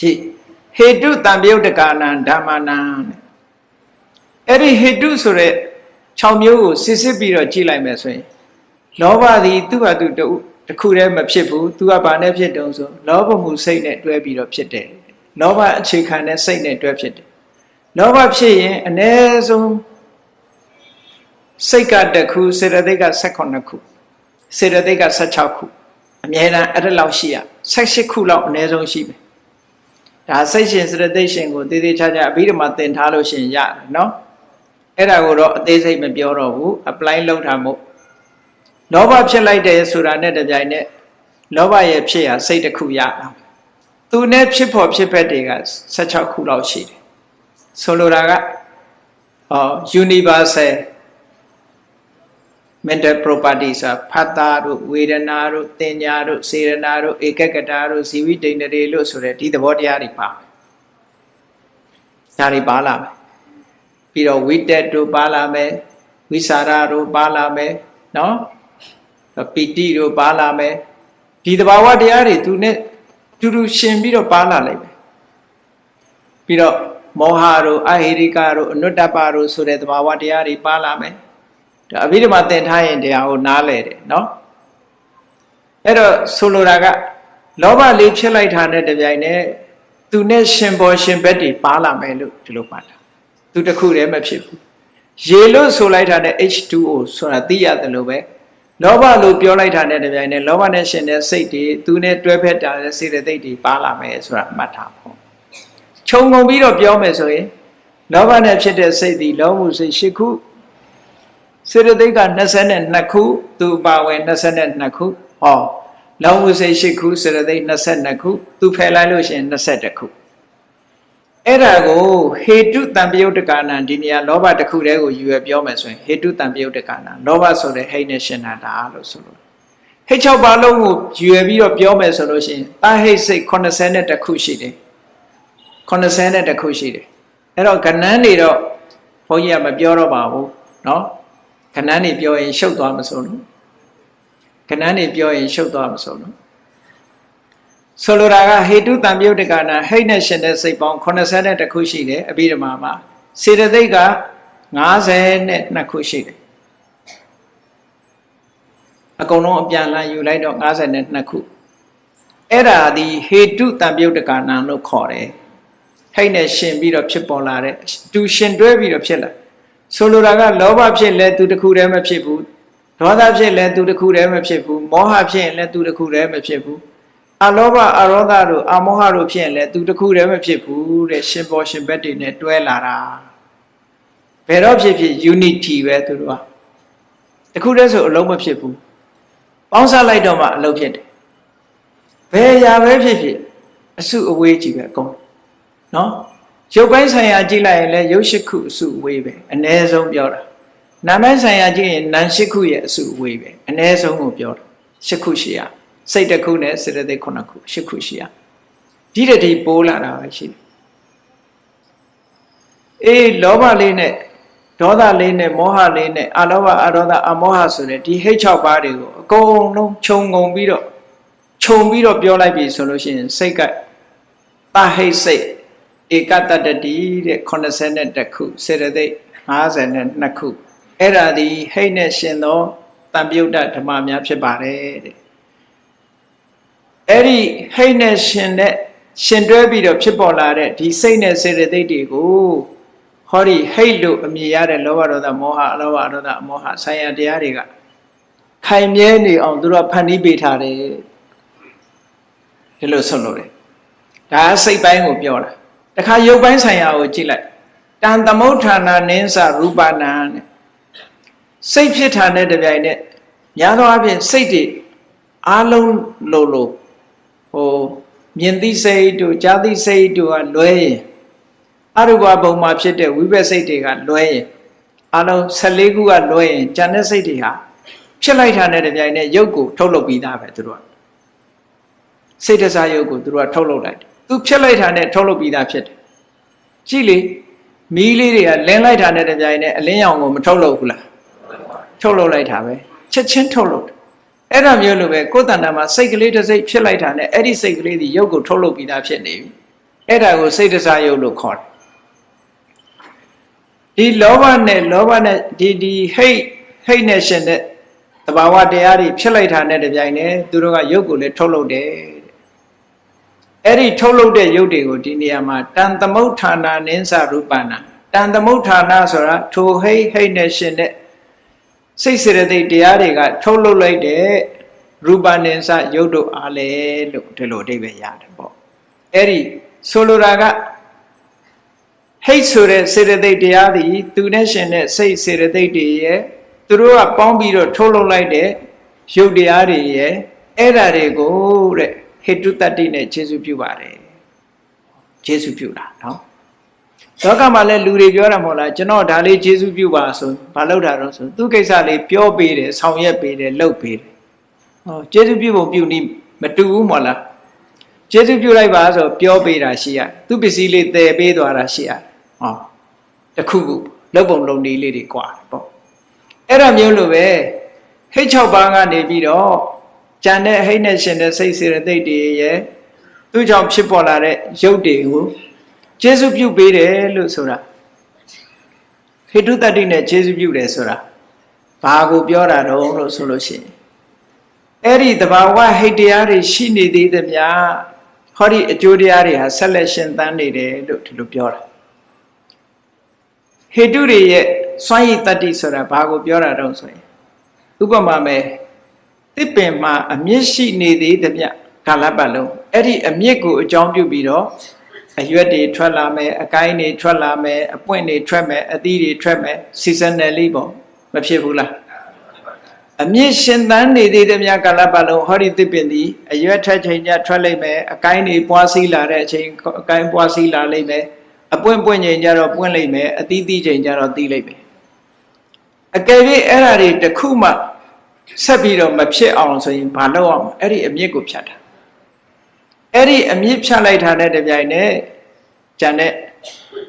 ကြည့် ဟေတုတံပြုတ်တကာနံဓမ္မနံအဲ့ဒီဟေတုဆိုတဲ့6မျိုးကိုစစ်စစ်ပြီးတော့ကြည့်လိုက်မယ်ဆိုရင်လောဘသည်သူ့ဟာသူတူတခုတည်းမဖြစ်ဘူးသူကဘာနဲ့ဖြစ်တုံးဆိုလောဘမှုစိတ်နဲ့တွဲပြီးတော့ဖြစ်တယ်လောဘအခြေခံတဲ့စိတ်နဲ့တွဲဖြစ်တယ်လောဘဖြစ်ရင်အ ਨੇ ဆုံးစိတ်ကတခုစေတသိက်က18ခုစေတသိက်က16ခုအမြဲတမ်းအဲ့ဒါလောက်ရှိရ18ခုလောက်အ ਨੇ ဆုံးရှိမယ် ဒါစိတ်ရှင်စရသိရှင်ကိုတည်တည်ချာချာအဘိဓမ္မာသင်ထားလို့ရှင်ရတယ်နော်အဲ့ဒါကိုတော့အသေးစိတ်မပြောတော့ဘူး apply လုပ်တာမို့လောဘဖြစ်လိုက်တယ်ဆိုတာနဲ့တပြိုင်နက်လောဘရဲ့ဖြစ်ရာစိတ်တစ်ခုရတာသူနဲ့ဖြစ်ဖို့ဖြစ်ဖက်တွေက16ခုလောက်ရှိတယ်ဆိုလိုတာကဟော universal mental property ဆိုဖတ်တာတို့ဝေဒနာတို့တင်ညာတို့စေရနာတို့ဧကကတာတို့ဇီဝိတ္တိန်တွေလို့ဆိုတဲ့ဒီသဘောတရားတွေပါဒါတွေပါလာမယ်ပြီးတော့ဝိတက်တို့ပါလာမယ်ဝိสารတို့ပါလာမယ်နော်ပီတိတို့ပါလာမယ်ဒီသဘာဝတရားတွေသူနဲ့တူတူရှင်ပြီးတော့ပါလာလိုက်မယ်ပြီးတော့ မောဟတို့အဟိရိကတို့အနုတ္တပတို့ဆိုတဲ့သဘာဝတရားတွေပါလာမယ်ဒါ အဘိဓမ္မာသင်ထားရင်တရားကိုနားလဲတယ်နော်အဲ့တော့ဆိုလိုတာကလောဘလေးဖြစ်လိုက်တာနဲ့တပြိုင်နက်သူနဲ့ရှင်ပေါ်ရှင်ဘက်တွေပါလာမယ်လို့ဒီလိုမှတ်တာသူတစ်ခုတည်းမဖြစ်ဘူးရေလို့ဆိုလိုက်တာနဲ့ H2O ဆိုတာသိရတယ်လို့ပဲလောဘလို့ပြောလိုက်တာနဲ့တပြိုင်နက်လောဘနဲ့ရှင်တဲ့စိတ်တွေသူနဲ့တွဲဖက်တာတဲ့စေတသိက်တွေပါလာမယ်ဆိုတာမှတ်ထားဖို့ခြုံငုံပြီးတော့ပြောမယ်ဆိုရင်လောဘနဲ့ဖြစ်တဲ့စိတ်ဒီလောမှုစိတ်၈ခု စေတသိက်က22ခုသူပါဝင်22ခုဟောလောမှုစိတ်၈ခုစေတသိက်22ခုသူဖယ်လိုက်လို့ရှိရင်21ခုအဲ့ဒါကိုဟေတုတံပယုတ်တကာနံဒီနေရာလောဘတစ်ခုတည်းကိုယူရပြောမယ်ဆိုရင်ဟေတုတံပယုတ်တကာနံလောဘဆိုတဲ့ဟိတ်နဲ့ရှင်နာတာလို့ဆိုလို့ဟိတ်6ပါးလုံးကိုယူရပြီးတော့ပြောမယ်ဆိုလို့ရှိရင်တာဟိတ်စိတ်82ခုရှိတယ်82ခုရှိတယ်အဲ့တော့ကဏ္ဍနေတော့ဘုန်းကြီးကမပြောတော့ပါဘူးเนาะ ကဏ္ဍနေပြောရင်ရှုပ်သွားမစိုးလို့ကဏ္ဍနေပြောရင်ရှုပ်သွားမစိုးလို့ဆိုလိုတာကဟေတုတံပြုတ်တကနာဟိတ်နဲ့ရှင်တဲ့စိတ်ပေါင်း82ခုရှိတယ်အဘိဓမ္မာမှာစေတသိက်က52ခုရှိတယ်အကုန်လုံးအပြန်လန်းယူလိုက်တော့52ခုအဲ့ဒါဒီဟေတုတံပြုတ်တကနာလို့ခေါ်တယ်ဟိတ်နဲ့ရှင်ပြီးတော့ဖြစ်ပေါ်လာတဲ့တူရှင်တွဲပြီးတော့ဖြစ်လာ ဆိုလိုတာကလောဘဖြစ်လဲသူတစ်ခုတည်းမဖြစ်ဘူးဒေါသဖြစ်လဲသူတစ်ခုတည်းမဖြစ်ဘူးမောဟဖြစ်ရင်လဲသူတစ်ခုတည်းမဖြစ်ဘူးအလောဘအရောဓတို့အမောဟတို့ဖြစ်ရင်လဲသူတစ်ခုတည်းမဖြစ်ဘူးတဲ့ရှင်ပေါ်ရှင်ဘက်တွေနဲ့တွဲလာတာဘယ်တော့ဖြစ်ဖြစ် unity ပဲသူတို့ကတခုတည်းဆိုအလုံးမဖြစ်ဘူးပေါင်းစပ်လိုက်တော့မှအလုံးဖြစ်တယ်ဘယ်ရာပဲဖြစ်ဖြစ်အစုအဝေးကြီးပဲအကုန်နော် ရုပ်ပိုင်းဆိုင်ရာကြည့်လိုက်ရင်လည်းရုပ်ရှိခုအစုအဝေးပဲအ ਨੇ ဆုံးပြောတာနာမဆိုင်ရာကြည့်ရင်နာမ်ရှိခုရဲ့အစုအဝေးပဲအ ਨੇ ဆုံးကိုပြောတာရှိခုရှိရစိတ်တစ်ခုနဲ့စေတသိက်ခုနှစ်ခုရှိခုရှိရဒီတည်းပိုးလာတာပဲရှိတယ်အေးလောဘလေးနဲ့ဒေါသလေးနဲ့မောဟလေးနဲ့အလောဘအရောဓအမောဟဆိုတဲ့ဒီဟိတ်6ပါးတွေကိုအကုန်လုံးခြုံငုံပြီးတော့ခြုံပြီးတော့ပြောလိုက်ပြီဆိုလို့ရှိရင်စိတ်ကတဟိတ်စိတ် ဧကတတတိတဲ့82ခုစေတသိက်52ခုအဲ့ဒါဒီဟိတ်နဲ့ရှင်သောတံပြုတ်တဓမ္မများဖြစ်ပါတယ်တဲ့အဲ့ဒီဟိတ်နဲ့ရှင်တဲ့ရှင်တွဲပြီးတော့ဖြစ်ပေါ်လာတဲ့ဒီစိတ်နဲ့စေတသိက်တွေကိုဟောဒီဟိတ်လို့အမည်ရတဲ့လောဘဒေါသမောဟအလောဘဒေါသအမောဟဆိုင်ရာတရားတွေကခိုင်မြဲနေအောင်သူတို့ဖန်တီးပေးထားတယ်ဒီလိုဆုံးလို့တယ်ဒါစိတ်ပိုင်းကိုပြောတာ တခါရုပ်ပိုင်းဆိုင်ရာကိုကြည့်လိုက်တန်သမုဋ္ဌာနာနင်းစရူပနာနဲ့စိတ်ဖြစ်တာနဲ့တပြိုင်နက်များသောအားဖြင့်စိတ်တွေအားလုံးလိုလိုဟိုမြင်သိစိတ်တို့ကြားသိစိတ်တို့ကလွဲရင်အရူပဘုံမှာဖြစ်တဲ့ဝိပဿစိတ်တွေကလွဲရင်အလုံး14ခုကလွဲရင်ဉာဏ်တဲ့စိတ်တွေဟာဖြစ်လိုက်တာနဲ့တပြိုင်နက်ရုပ်ကိုထုတ်လုပ်ပြီးသားပဲသူတို့ကစိတ်တစားရုပ်ကိုသူတို့ကထုတ်လုပ်လိုက်တယ် သူဖြစ်လိုက်တာနဲ့ထုတ်လုပ်ပြီးသားဖြစ်တယ်ကြည့်လေမီးလေးတွေကလင်းလိုက်တာနဲ့တပြိုင်နက်အလင်းရောင်ကိုမထုတ်လုပ်ဘူးလားထုတ်လုပ်လိုက်တာပဲချက်ချင်းထုတ်လုပ်တယ်အဲ့ဒါမျိုးလိုပဲကိုယ်တဏ္ဍာမှာစိတ်ကလေးတစ်စိတ်ဖြစ်လိုက်တာနဲ့အဲ့ဒီစိတ်ကလေးဒီရုပ်ကိုထုတ်လုပ်ပြီးသားဖြစ်နေပြီအဲ့ဒါကိုစိတ်တစားရုပ်လို့ခေါ်တယ်ဒီလောဘနဲ့လောဘနဲ့ဒီဒီဟိတ်ဟိတ်နဲ့ရှင်တဲ့တဘာဝတရားတွေဖြစ်လိုက်တာနဲ့တပြိုင်နက်သူတို့ကရုပ်ကိုလည်းထုတ်လုပ်တယ် အဲ့ဒီထုတ်လုပ်တဲ့ရုပ်တွေကိုဒီနေရာမှာတန်သမုဋ္ဌာနာနင်းစရူပနာတန်သမုဋ္ဌာနာဆိုတာထိုဟိတ်ဟိတ်နဲ့ရှင်တဲ့စိတ်စေတသိက်တရားတွေကထုတ်လုပ်လိုက်တဲ့ရူပနင်းစရုပ်တို့အားလေလို့ဒီလိုအဓိပ္ပာယ်ရတယ်ပေါ့အဲ့ဒီဆိုလိုတာကဟိတ်ဆိုတဲ့စေတသိက်တရားသည်သူနဲ့ရှင်တဲ့စိတ်စေတသိက်တွေရဲ့သူတို့ကပေါင်းပြီးတော့ထုတ်လုပ်လိုက်တဲ့ရုပ်တရားတွေရဲ့အဲ့ဓာတွေကိုတဲ့ ဟေတုတတ္တိနဲ့ခြေစုပြုပါတယ်ခြေစုပြုတာနော်လောကမှာလည်းလူတွေပြောတာမဟုတ်လားကျွန်တော်ဒါလေးခြေစုပြုပါဆိုဘာလုပ်တာတော့ဆိုသူကိစ္စလေးပြောပေးတယ်ဆောင်ရွက်ပေးတယ်လုပ်ပေးတယ်ဟောခြေစုပြုဖို့ပြုနည်းမတူဘူးမဟုတ်လားခြေစုပြုလိုက်ပါဆိုပြောပေးတာရှိရသူပစ္စည်းလေးတည်ပေးသွားတာရှိရဟောတခုခုလုပ်ပုံလုပ်နည်းလေးတွေကွာပေါ့အဲ့ဒါမျိုးလိုပဲဟိတ်6ပါးကနေပြီးတော့ ကြံတဲ့ဟိတ်နဲ့ရှင်တဲ့စိတ်စေတသိက်တွေရဲ့သူ့ကြောင့်ဖြစ်ပေါ်လာတဲ့ရုပ်တွေကိုကျေစုပြုပေးတယ်လို့ဆိုတာဟိတုတတ္တိနဲ့ကျေစုပြုတယ်ဆိုတာဘာကိုပြောတာတော့လို့ဆိုလို့ရှိရင်အဲ့ဒီတဘာဝဟိတ်တရားတွေရှိနေသေးသမျှဟောဒီအကျိုးတရားတွေဟာဆက်လက်ရှင်သန်နေတယ်လို့ဒီလိုပြောတာဟိတုတွေရဲ့စွမ်းရည်တတ္တိဆိုတာဘာကိုပြောတာတော့ဆိုရင်ဥပမာမဲ့ တစ်ပင်မှာအမြင့်ရှိနေသေးသမျှကာလပတ်လုံးအဲ့ဒီအမြင့်ကိုအကြောင်းပြုပြီးတော့အရွက်တွေထွက်လာမယ်အကိုင်းတွေထွက်လာမယ်အပွင့်တွေထွက်မယ်အသီးတွေထွက်မယ် seasonally ပေါ့မဖြစ်ဘူးလားအမြင့်ရှင်သန်နေသေးသမျှကာလပတ်လုံးဟောဒီတစ်ပင်ဒီအရွက်ထက်ချိန်ကျထွက်လိမ့်မယ်အကိုင်းတွေပွားစီးလာတဲ့အချိန်အကိုင်းပွားစီးလာလိမ့်မယ်အပွင့်ပွင့်ချိန်ကျတော့ပွင့်လိမ့်မယ်အသီးသီးချိန်ကျတော့သီးလိမ့်မယ်အကယ်၍အဲ့ဓာတွေတစ်ခုမှ ဆက်ပြီးတော့မဖြစ်အောင်ဆိုရင်ဘာလုပ်အောင်အဲ့ဒီအမြင့်ကိုဖြတ်တာအဲ့ဒီအမြင့်ဖြတ်လိုက်တာနဲ့တပြိုင်နက်ကျန်တဲ့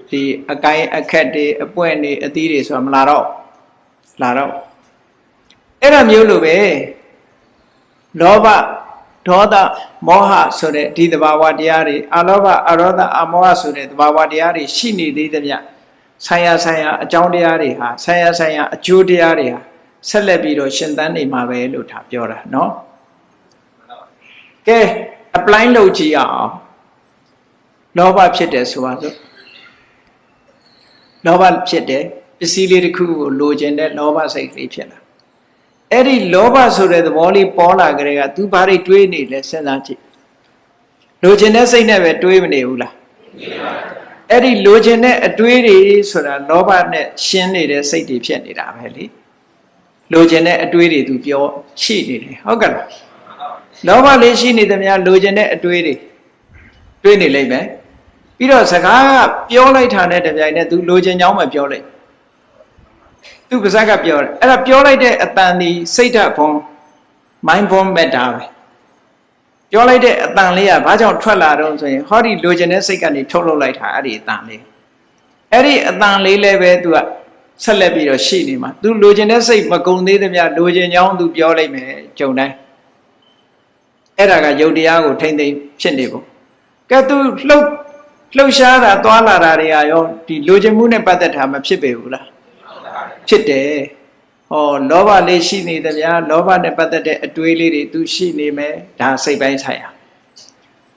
ဒီအကိုင်းအခက်တွေအပွင့်တွေအသီးတွေဆိုတာမလာတော့လာတော့အဲ့ဒါမျိုးလိုပဲလောဘဒေါသမောဟဆိုတဲ့ဒီသဘာဝတရားတွေအလောဘအရောဓအမောဟဆိုတဲ့သဘာဝတရားတွေရှိနေသေးသမျှဆိုင်ရာဆိုင်ရာအကြောင်းတရားတွေဟာဆိုင်ရာဆိုင်ရာအကျိုးတရားတွေဟာ ဆက်လက်ပြီးတော့ရှင်သန်နေမှာပဲလို့ဒါပြောတာเนาะကဲ apply လုပ်ကြည့်အောင်လောဘဖြစ်တယ်ဆိုပါစို့လောဘဖြစ်တယ်ပစ္စည်းလေးတစ်ခုကိုလိုချင်တဲ့လောဘစိတ်ကလေးဖြစ်လာအဲ့ဒီလောဘဆိုတဲ့သဘောလေးပေါ်လာကြတဲ့က तू ဘာတွေတွေးနေလဲစဉ်းစားကြည့်လိုချင်တဲ့စိတ်နဲ့ပဲတွေးမနေဘူးလားအဲ့ဒီလိုချင်တဲ့အတွေးတွေဆိုတာလောဘနဲ့ရှင်းနေတဲ့စိတ်တွေဖြစ်နေတာပဲလေ လိုချင်တဲ့အတွေးတွေသူပြောရှိနေတယ်ဟုတ်ကဲ့လားလောဘလေးရှိနေသမျှလိုချင်တဲ့အတွေးတွေတွေးနေလိမ့်မယ်ပြီးတော့စကားကပြောလိုက်တာနဲ့တပြိုင်တည်းသူလိုချင်ကြောင်းမပြောလိုက်သူပါဇက်ကပြောတယ်အဲ့ဒါပြောလိုက်တဲ့အတန်ဒီစိတ်ဓာတ်ဘုံ mind bomb ပဲတာပဲပြောလိုက်တဲ့အတန်လေးကဘာကြောင့်ထွက်လာတော့ဆိုရင်ဟောဒီလိုချင်တဲ့စိတ်ကနေထုတ်လုပ်လိုက်တာအဲ့ဒီအတန်လေးအဲ့ဒီအတန်လေးလည်းပဲသူက ဆက်လက်ပြီးတော့ရှိနေမှာသူလိုချင်တဲ့စိတ်မကုံသေးသမျှလိုချင်ကြောင်းသူပြောလိုက်မယ်ကြုံတိုင်းအဲ့ဒါကယုတ်တရားကိုထိမ့်သိမ့်ဖြစ်နေပုံကဲသူလှုပ်လှုပ်ရှားတာသွာလာတာတွေအရောဒီလိုချင်မှုနဲ့ပတ်သက်တာမဖြစ်ပေဘူးလားဖြစ်တယ်ဟောလောဘလေးရှိနေသမျှလောဘနဲ့ပတ်သက်တဲ့အတွေးလေးတွေသူရှိနေမယ်ဒါစိတ်ပိုင်းဆိုင်ရာ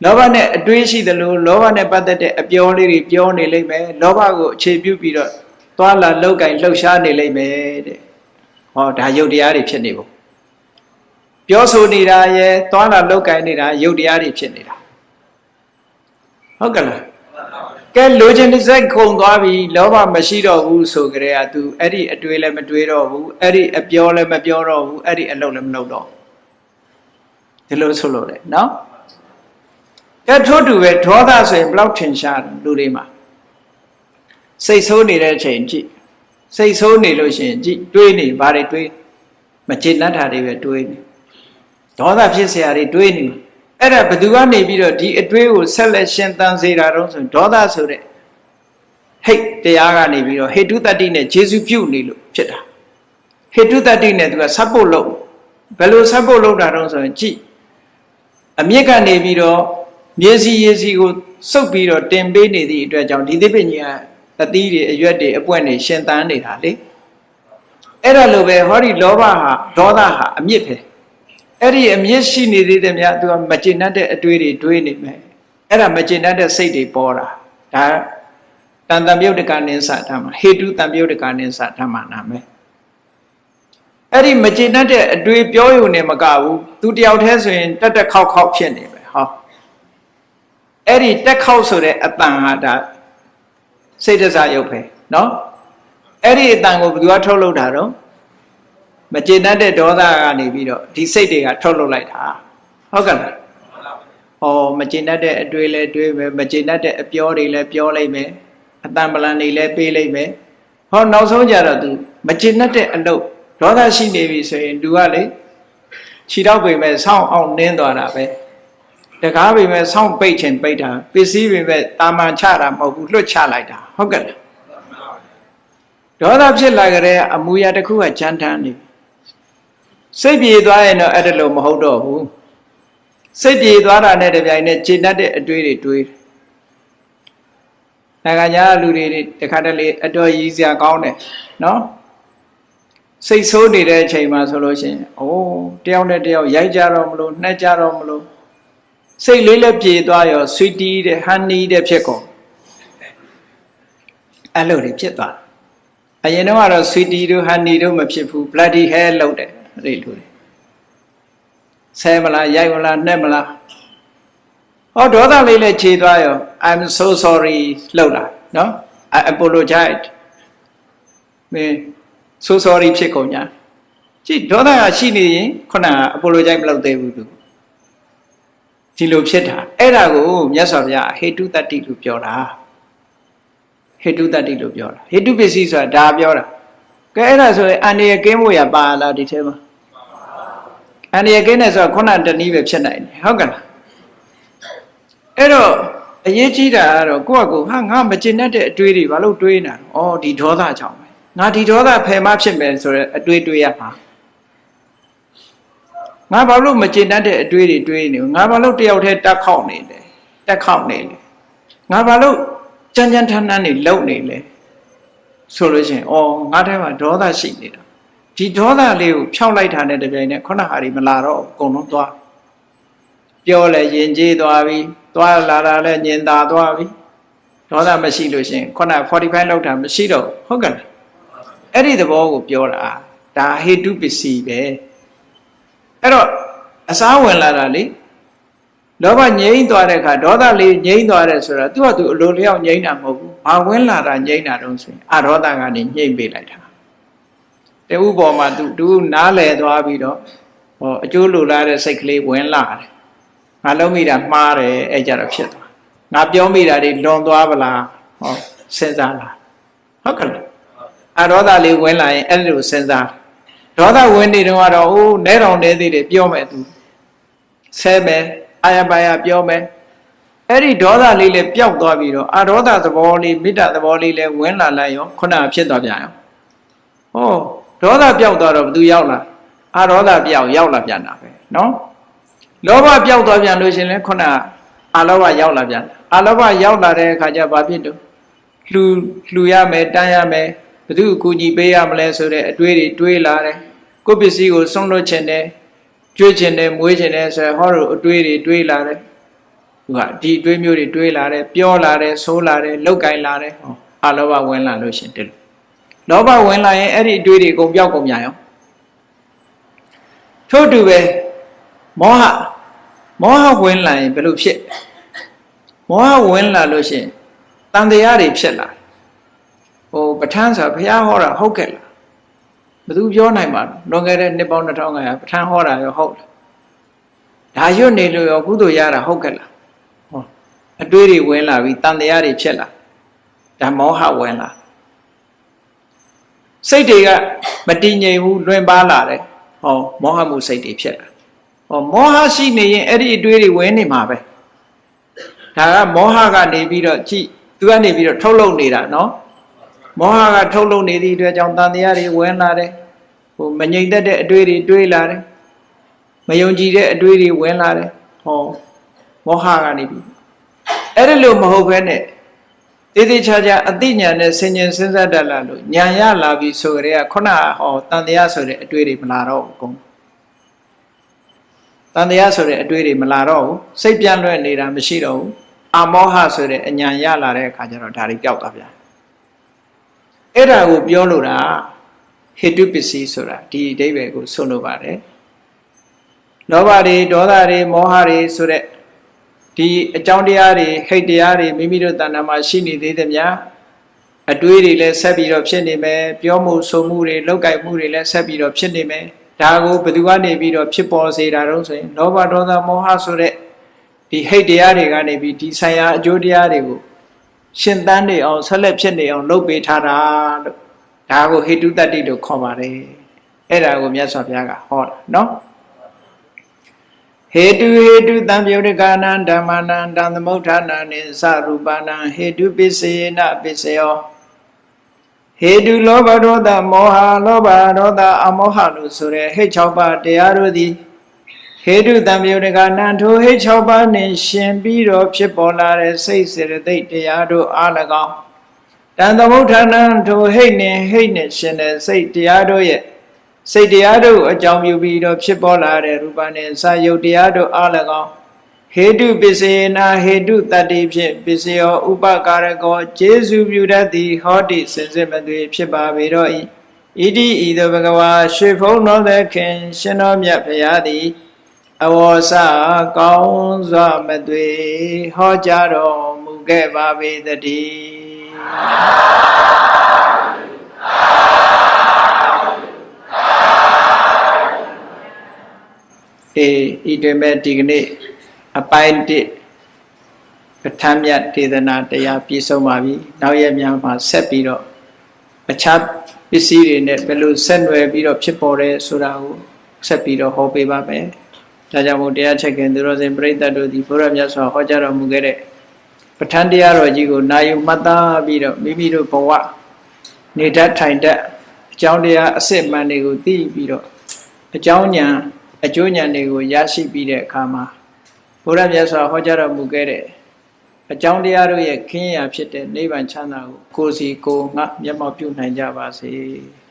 လောဘနဲ့အတွေးရှိသလိုလောဘနဲ့ပတ်သက်တဲ့အပြောလေးတွေပြောနေလိမ့်မယ်လောဘကိုအခြေပြုပြီးတော့ သွားလာလောက်ကင်လှုပ်ရှားနေလိမ့်မယ်တဲ့ဟောဒါယုတ်တရားတွေဖြစ်နေပုံပြောဆိုနေတာရဲ့သွားလာလောက်ကင်နေတာယုတ်တရားတွေဖြစ်နေတာဟုတ်ကဲ့လားကဲလိုချင်တဲ့စိတ်ခုန်သွားပြီလောဘမရှိတော့ဘူးဆိုကြတဲ့က तू အဲ့ဒီအတွေးလည်းမတွေးတော့ဘူးအဲ့ဒီအပြောလည်းမပြောတော့ဘူးအဲ့ဒီအလုပ်လည်းမလုပ်တော့ဒီလိုဆိုလို့လေနော်ကဲထို့တူပဲဒေါသဆိုရင်ဘလောက်ထင်ရှားလူတွေမှာ စိတ်ဆိုးနေတဲ့အချိန်ကြည့်စိတ်ဆိုးနေလို့ရှိရင်ကြည့်တွေးနေဘာတွေတွေးမချစ်နှတ်တာတွေပဲတွေးနေဒေါသဖြစ်စရာတွေတွေးနေအဲ့ဒါဘသူကနေပြီးတော့ဒီအတွေးကိုဆက်လက်ရှင်သန်စေတာတော့ဆိုဒေါသဆိုတဲ့ဟိတ်တရားကနေပြီးတော့ဟေတုတတ္တိနဲ့ဂျေစုပြုတ်နေလို့ဖြစ်တာဟေတုတတ္တိနဲ့သူကဆပ်ဖို့လုပ်ဘယ်လိုဆပ်ဖို့လုပ်တာတော့ဆိုရင်ကြည့်အမြင့်ကနေပြီးတော့မျက်စိရည်စီကိုစုပ်ပြီးတော့တင်ပေးနေသည့်အတွက်ကြောင့်ဒီသိပ္ပဉ္ဇာ အသီးတွေအရွက်တွေအပွင့်တွေရှင်သန်နေတာလေအဲ့ဒါလိုပဲဟောဒီလောဘဟာဒေါသဟာအမြင့်ပဲအဲ့ဒီအမြင့်ရှိနေသေးတယ်များသူကမကျေနပ်တဲ့အတွေးတွေတွေးနေမယ်အဲ့ဒါမကျေနပ်တဲ့စိတ်တွေပေါ်တာဒါတန်တံပြုတ်တကနိသဓမ္မဟေတုတံပြုတ်တကနိသဓမ္မနာမယ်အဲ့ဒီမကျေနပ်တဲ့အတွေးပြောရုံနဲ့မကဘူးသူတယောက်တည်းဆိုရင်တက်တက်ခေါက်ခေါက်ဖြစ်နေပဲဟောအဲ့ဒီတက်ခေါက်ဆိုတဲ့အတန်ဟာဒါ စိတ်တစားရုပ်ပဲနော်အဲ့ဒီအတန်ကိုဘယ်သူကထုတ်လုပ်တာတော့မကျေနပ်တဲ့ဒေါသကနေပြီးတော့ဒီစိတ်တွေကထုတ်လုပ်လိုက်တာဟုတ်ကဲ့လားဩမကျေနပ်တဲ့အတွေ့လဲတွေးပဲမကျေနပ်တဲ့အပြောတွေလဲပြောလိုက်မယ်အတန်ပလန်တွေလဲပေးလိုက်မယ်ဟောနောက်ဆုံးကြတော့ तू မကျေနပ်တဲ့အလုပ်ဒေါသရှိနေပြီဆိုရင် तू ကလေခြေတော့ပြင်မဲ့ဆောင်းအောင်နင်းသွားတာပဲ တကားပိမဲ့ဆောင်းပိတ်ချင်ပိတ်တာပစ္စည်းပိမဲ့တာမန်ချတာမဟုတ်ဘူးလွတ်ချလိုက်တာဟုတ်ကဲ့လားဒေါသဖြစ်လာကြတဲ့အမူအရာတစ်ခုကကြမ်းတမ်းနေစိတ်ပြေသွားရင်တော့အဲ့ဒါလို့မဟုတ်တော့ဘူးစိတ်ပြေသွားတာနဲ့တပြိုင်နက်ခြေတတ်တဲ့အတွေးတွေတွေးနိုင်ငံခြားလူတွေတခါတလေအတော်ရည်စရာကောင်းတယ်နော်စိတ်ဆိုးနေတဲ့အချိန်မှာဆိုလို့ရှိရင်အိုးတယောက်နဲ့တယောက်ရိုက်ကြတော့မလို့နှက်ကြတော့မလို့ စိတ်လေးလည်းပြေသွားရောဆွီတီးတဲ့ဟန်နီးတဲ့ဖြစ်ကုန်အဲ့လိုတွေဖြစ်သွားအရင်တော့ကတော့ဆွီတီတို့ဟန်နီတို့မဖြစ်ဘူး bloody hell လောက်တယ်အဲ့ဒီလိုတွေဆဲမလားရိုက်မလားနှက်မလားဟောဒေါသလေးလည်းခြေသွားရော I'm so sorry လောက်လာနော် I apologize မင်း so sorry ဖြစ်ကုန်ညာကြည့်ဒေါသကရှိနေရင်ခုနက apologize မလုပ်သေးဘူးသူ ဒီလိုဖြစ်တာအဲ့ဒါကိုမြတ်စွာဘုရားဟေတုတ္တိလို့ပြောတာဟေတုတ္တိလို့ပြောတာဟေတုပစ္စည်းဆိုတာဒါပြောတာကဲအဲ့ဒါဆိုရင်အန္တရာယ်ကင်းဖို့ရပါလားဒီထဲမှာအန္တရာယ်ကင်းတယ်ဆိုတာခုနတနည်းပဲဖြစ်နိုင်တယ်ဟုတ်ကဲ့လားအဲ့တော့အရေးကြီးတာကတော့ကိုယ့်အကူဟာငါမကျင်တတ်တဲ့အတွေးတွေဘာလို့တွေးနေတာဩဒီဒေါသကြောင့်ပဲငါဒီဒေါသဖယ်မဖြစ်မယ်ဆိုတော့အတွေးတွေးရမှာ ငါဘာလို့မကျင်တတ်တဲ့အတွေးတွေတွေးနေငါဘာလို့တယောက်တည်းတက်ခေါက်နေလဲတက်ခေါက်နေလဲငါဘာလို့ကြမ်းကြမ်းထမ်းထမ်းနေလုံနေလဲဆိုလို့ရှိရင်ဩငါထဲမှာဒေါသရှိနေတာဒီဒေါသလေးကိုဖြောက်လိုက်တာနဲ့တပြိုင်နက်ခုနဟာဒီမလာတော့အကုန်လုံးသွားပြောလဲရင်ကျေးသွားပြီသွားလာတာလဲညင်သာသွားပြီဒေါသမရှိလို့ရှိရင်ခုန45လောက်တာမရှိတော့ဟုတ်ကဲ့အဲ့ဒီသဘောကိုပြောတာဒါဟေတုပစ္စည်းပဲ အဲ့တော့အစားဝင်လာတာလေလောဘငြိမ့်သွားတဲ့အခါဒေါသလေးငြိမ့်သွားတယ်ဆိုတာသူကသူအလိုလျောက်ငြိမ့်တာမဟုတ်ဘူးဘာဝင်လာတာငြိမ့်တာတုံးဆိုရင်အဒေါသကနေငြိမ့်ပေးလိုက်တာတဥပေါ်မှာသူသူနားလဲသွားပြီးတော့ဟောအကျိုးလိုလားတဲ့စိတ်ကလေးဝင်လာတယ်ငါလုံးမိတာမှားတယ်အဲ့ကြတော့ဖြစ်သွားငါပြောမိတာတွေလွန်သွားပလားဟောစဉ်းစားလားဟုတ်ကဲ့အဒေါသလေးဝင်လာရင်အဲ့လိုစဉ်းစား ဒေါသဝင်နေတော့ကတော့အိုးနဲတော်နေသေးတယ်ပြောမယ်သူဆဲမယ်အာရပါရပြောမယ်အဲ့ဒီဒေါသလေးလည်းပျောက်သွားပြီးတော့အာဒေါသသဘောလေးမေတ္တာသဘောလေးလည်းဝင်လာလိုက်ရောခုနဖြစ်သွားပြန်ရောဟောဒေါသပျောက်သွားတော့ဘသူရောက်လာအာဒေါသပျောက်ရောက်လာပြန်တာပဲနော်လောဘပျောက်သွားပြန်လို့ရှင်လဲခုနအာလောဘရောက်လာပြန်အာလောဘရောက်လာတဲ့အခါကျဘာဖြစ်တော့လှူလှူရမယ်တန်းရမယ် ဘသူအကူညီပေးရမလဲဆိုတဲ့အတွေးတွေတွေးလာတယ်ကိုယ့်ပစ္စည်းကိုဆုံးလွတ်ခြင်းတယ်ကျွေးခြင်းတယ်မွေးခြင်းတယ်ဆိုဟောတို့အတွေးတွေတွေးလာတယ်သူကဒီအတွေးမျိုးတွေတွေးလာတယ်ပြောလာတယ်ဆိုးလာတယ်လောက်ကင်လာတယ်ဟောအလောဘဝင်လာလို့ရှင်တယ်လောဘဝင်လာရင်အဲ့ဒီအတွေးတွေအကုန်ပြောက်ကုန်ပြန်ရောထို့တူပဲမောဟမောဟဝင်လာရင်ဘယ်လိုဖြစ်မောဟဝင်လာလို့ရှင်တန်တရားတွေဖြစ်လာ ဟိုပဋ္ဌာန်းဆိုဘုရားဟောတာဟုတ်ကဲ့လားဘယ်သူပြောနိုင်မှာလွန်ခဲ့တဲ့နှစ်ပေါင်း2500ပဋ္ဌာန်းဟောတာရောဟုတ်လားဒါရွတ်နေလို့ရောကုသိုလ်ရတာဟုတ်ကဲ့လားဟောအတွေးတွေဝင်လာပြီးတန်တရားတွေဖြစ်လာဒါမောဟဝင်လာစိတ်တွေကမတည်ငြိမ်ဘူးလွင်ပါလာတယ်ဟောမောဟမှုစိတ်တွေဖြစ်လာဟောမောဟရှိနေရင်အဲ့ဒီအတွေးတွေဝင်နေမှာပဲဒါကမောဟကနေပြီးတော့ကြည့်သူကနေပြီးတော့ထုတ်လုပ်နေတာနော် မောဟကထုတ်လုပ်နေသည့်အတွက်ကြောင့်တန်တရားတွေဝင်လာတယ်ဟိုမငြိမ်သက်တဲ့အတွေးတွေတွေးလာတယ်မယုံကြည်တဲ့အတွေးတွေဝင်လာတယ်ဟောမောဟကနေပြီးအဲ့ဒီလိုမဟုတ်ဘဲနဲ့တည်တည်ချာချာအသိဉာဏ်နဲ့ဆင်ញင်စဉ်းစားတတ်လာလို့ဉာဏ်ရလာပြီဆိုကြတဲ့ခုနဟောတန်တရားဆိုတဲ့အတွေးတွေမလာတော့ဘူးကုန်တန်တရားဆိုတဲ့အတွေးတွေမလာတော့ဘူးစိတ်ပြန့်လွဲ့နေတာမရှိတော့ဘူးအမောဟဆိုတဲ့အဉာဏ်ရလာတဲ့အခါကျတော့ဒါတွေပျောက်သွားပြန် အဲ့ဒါကိုပြောလို့တာဟိတုပစ္စည်းဆိုတာဒီအဓိပ္ပာယ်ကိုဆုံးလို့ပါတယ်လောဘတွေဒေါသတွေမောဟတွေဆိုတဲ့ဒီအကြောင်းတရားတွေဟိတ်တရားတွေမိမိတို့တဏ္ဍာမှာရှိနေသေးသမျှအတွေးတွေလည်းဆက်ပြီးတော့ဖြစ်နေမယ်ပြောမှုဆိုမှုတွေလောက်ကိုက်မှုတွေလည်းဆက်ပြီးတော့ဖြစ်နေမယ်ဒါကိုဘယ်သူကနေပြီးတော့ဖြစ်ပေါ်စေတာတော့ဆိုရင်လောဘဒေါသမောဟဆိုတဲ့ဒီဟိတ်တရားတွေကနေပြီးဒီဆိုင်ရာအကျိုးတရားတွေကို ရှင်သန်နေအောင်ဆက်လက်ဖြစ်နေအောင်လုပ်ပေးထားတာလို့ဒါကိုဟိတုတ္တိလို့ခေါ်ပါတယ်အဲ့ဒါကိုမြတ်စွာဘုရားကဟောတာနော်ဟေတုဟေတုတံပြုတ်တကာနံဓမ္မနံတံသမုဋ္ဌာနံနိသရူပနံဟေတုပစ္စေနပစ္စယောဟေတုလောဘဒေါသမောဟလောဘဒေါသအမောဟလို့ဆိုရဲဟိတ်၆ပါးတရားတို့သည် ဟဟေတုတံပြုတကနံထိုဟိတ်6ပါးနှင့်ရှင်ပြီးတော့ဖြစ်ပေါ်လာတဲ့စိတ်စေတသိက်တရားတို့အား၎င်းတန်သမုဋ္ဌာနံထိုဟိတ်နှင့်ဟိတ်နှင့်ရှင်တဲ့စိတ်တရားတို့ရဲ့စိတ်တရားတို့အကြောင်းပြုပြီးတော့ဖြစ်ပေါ်လာတဲ့ရူပနဲ့စာယုတ်တရားတို့အား၎င်းဟေတုပစ္စေနာဟေတုတတ္တိဖြင့်ပစ္စယောဥပကာရကောကျေစုပြုတတ်သည်ဟောတိစင်စစ်မသွေဖြစ်ပါပေတော့၏ဣတိဤသို့ဘဂဝါရွှေဖုံးတော်သခင်ရှင်တော်မြတ်ဖရာသည် အဝေါ်စကောင်းစွာမသွေဟောကြားတော်မူခဲ့ပါပေတည်းအေးဤတွင်မဲ့ဒီကနေ့အပိုင်းတစ်ပဋ္ဌာန်းမြတ်ဒေသနာတရားပြည့်စုံပါပြီနောက်ရက်များမှာဆက်ပြီးတော့အခြားပစ္စည်းတွေနဲ့ဘယ်လိုဆက်နွယ်ပြီးတော့ဖြစ်ပေါ်တယ်ဆိုတာကိုဆက်ပြီးတော့ဟောပေးပါမယ် ဒါကြောင့်မို့တရားချက်ခင်သူတော်စင်ပြိဿတ်တို့ဒီဘုရားမြတ်စွာဟောကြားတော်မူခဲ့တဲ့ပဋ္ဌာန်းတရားတော်ကြီးကိုနာယူမှတ်သားပြီးတော့မိမိတို့ဘဝနေတတ်ထိုင်တတ်အကြောင်းတရားအစစ်မှန်တွေကိုသိပြီးတော့အကြောင်းဉာဏ်အကျိုးဉာဏ်တွေကိုရရှိပြီးတဲ့အခါမှာဘုရားမြတ်စွာဟောကြားတော်မူခဲ့တဲ့အကြောင်းတရားတို့ရဲ့ခင်းရာဖြစ်တဲ့နိဗ္ဗာန်ချမ်းသာကိုကိုယ်စီကိုယ်ငါမျက်မှောက်ပြုနိုင်ကြပါစေ။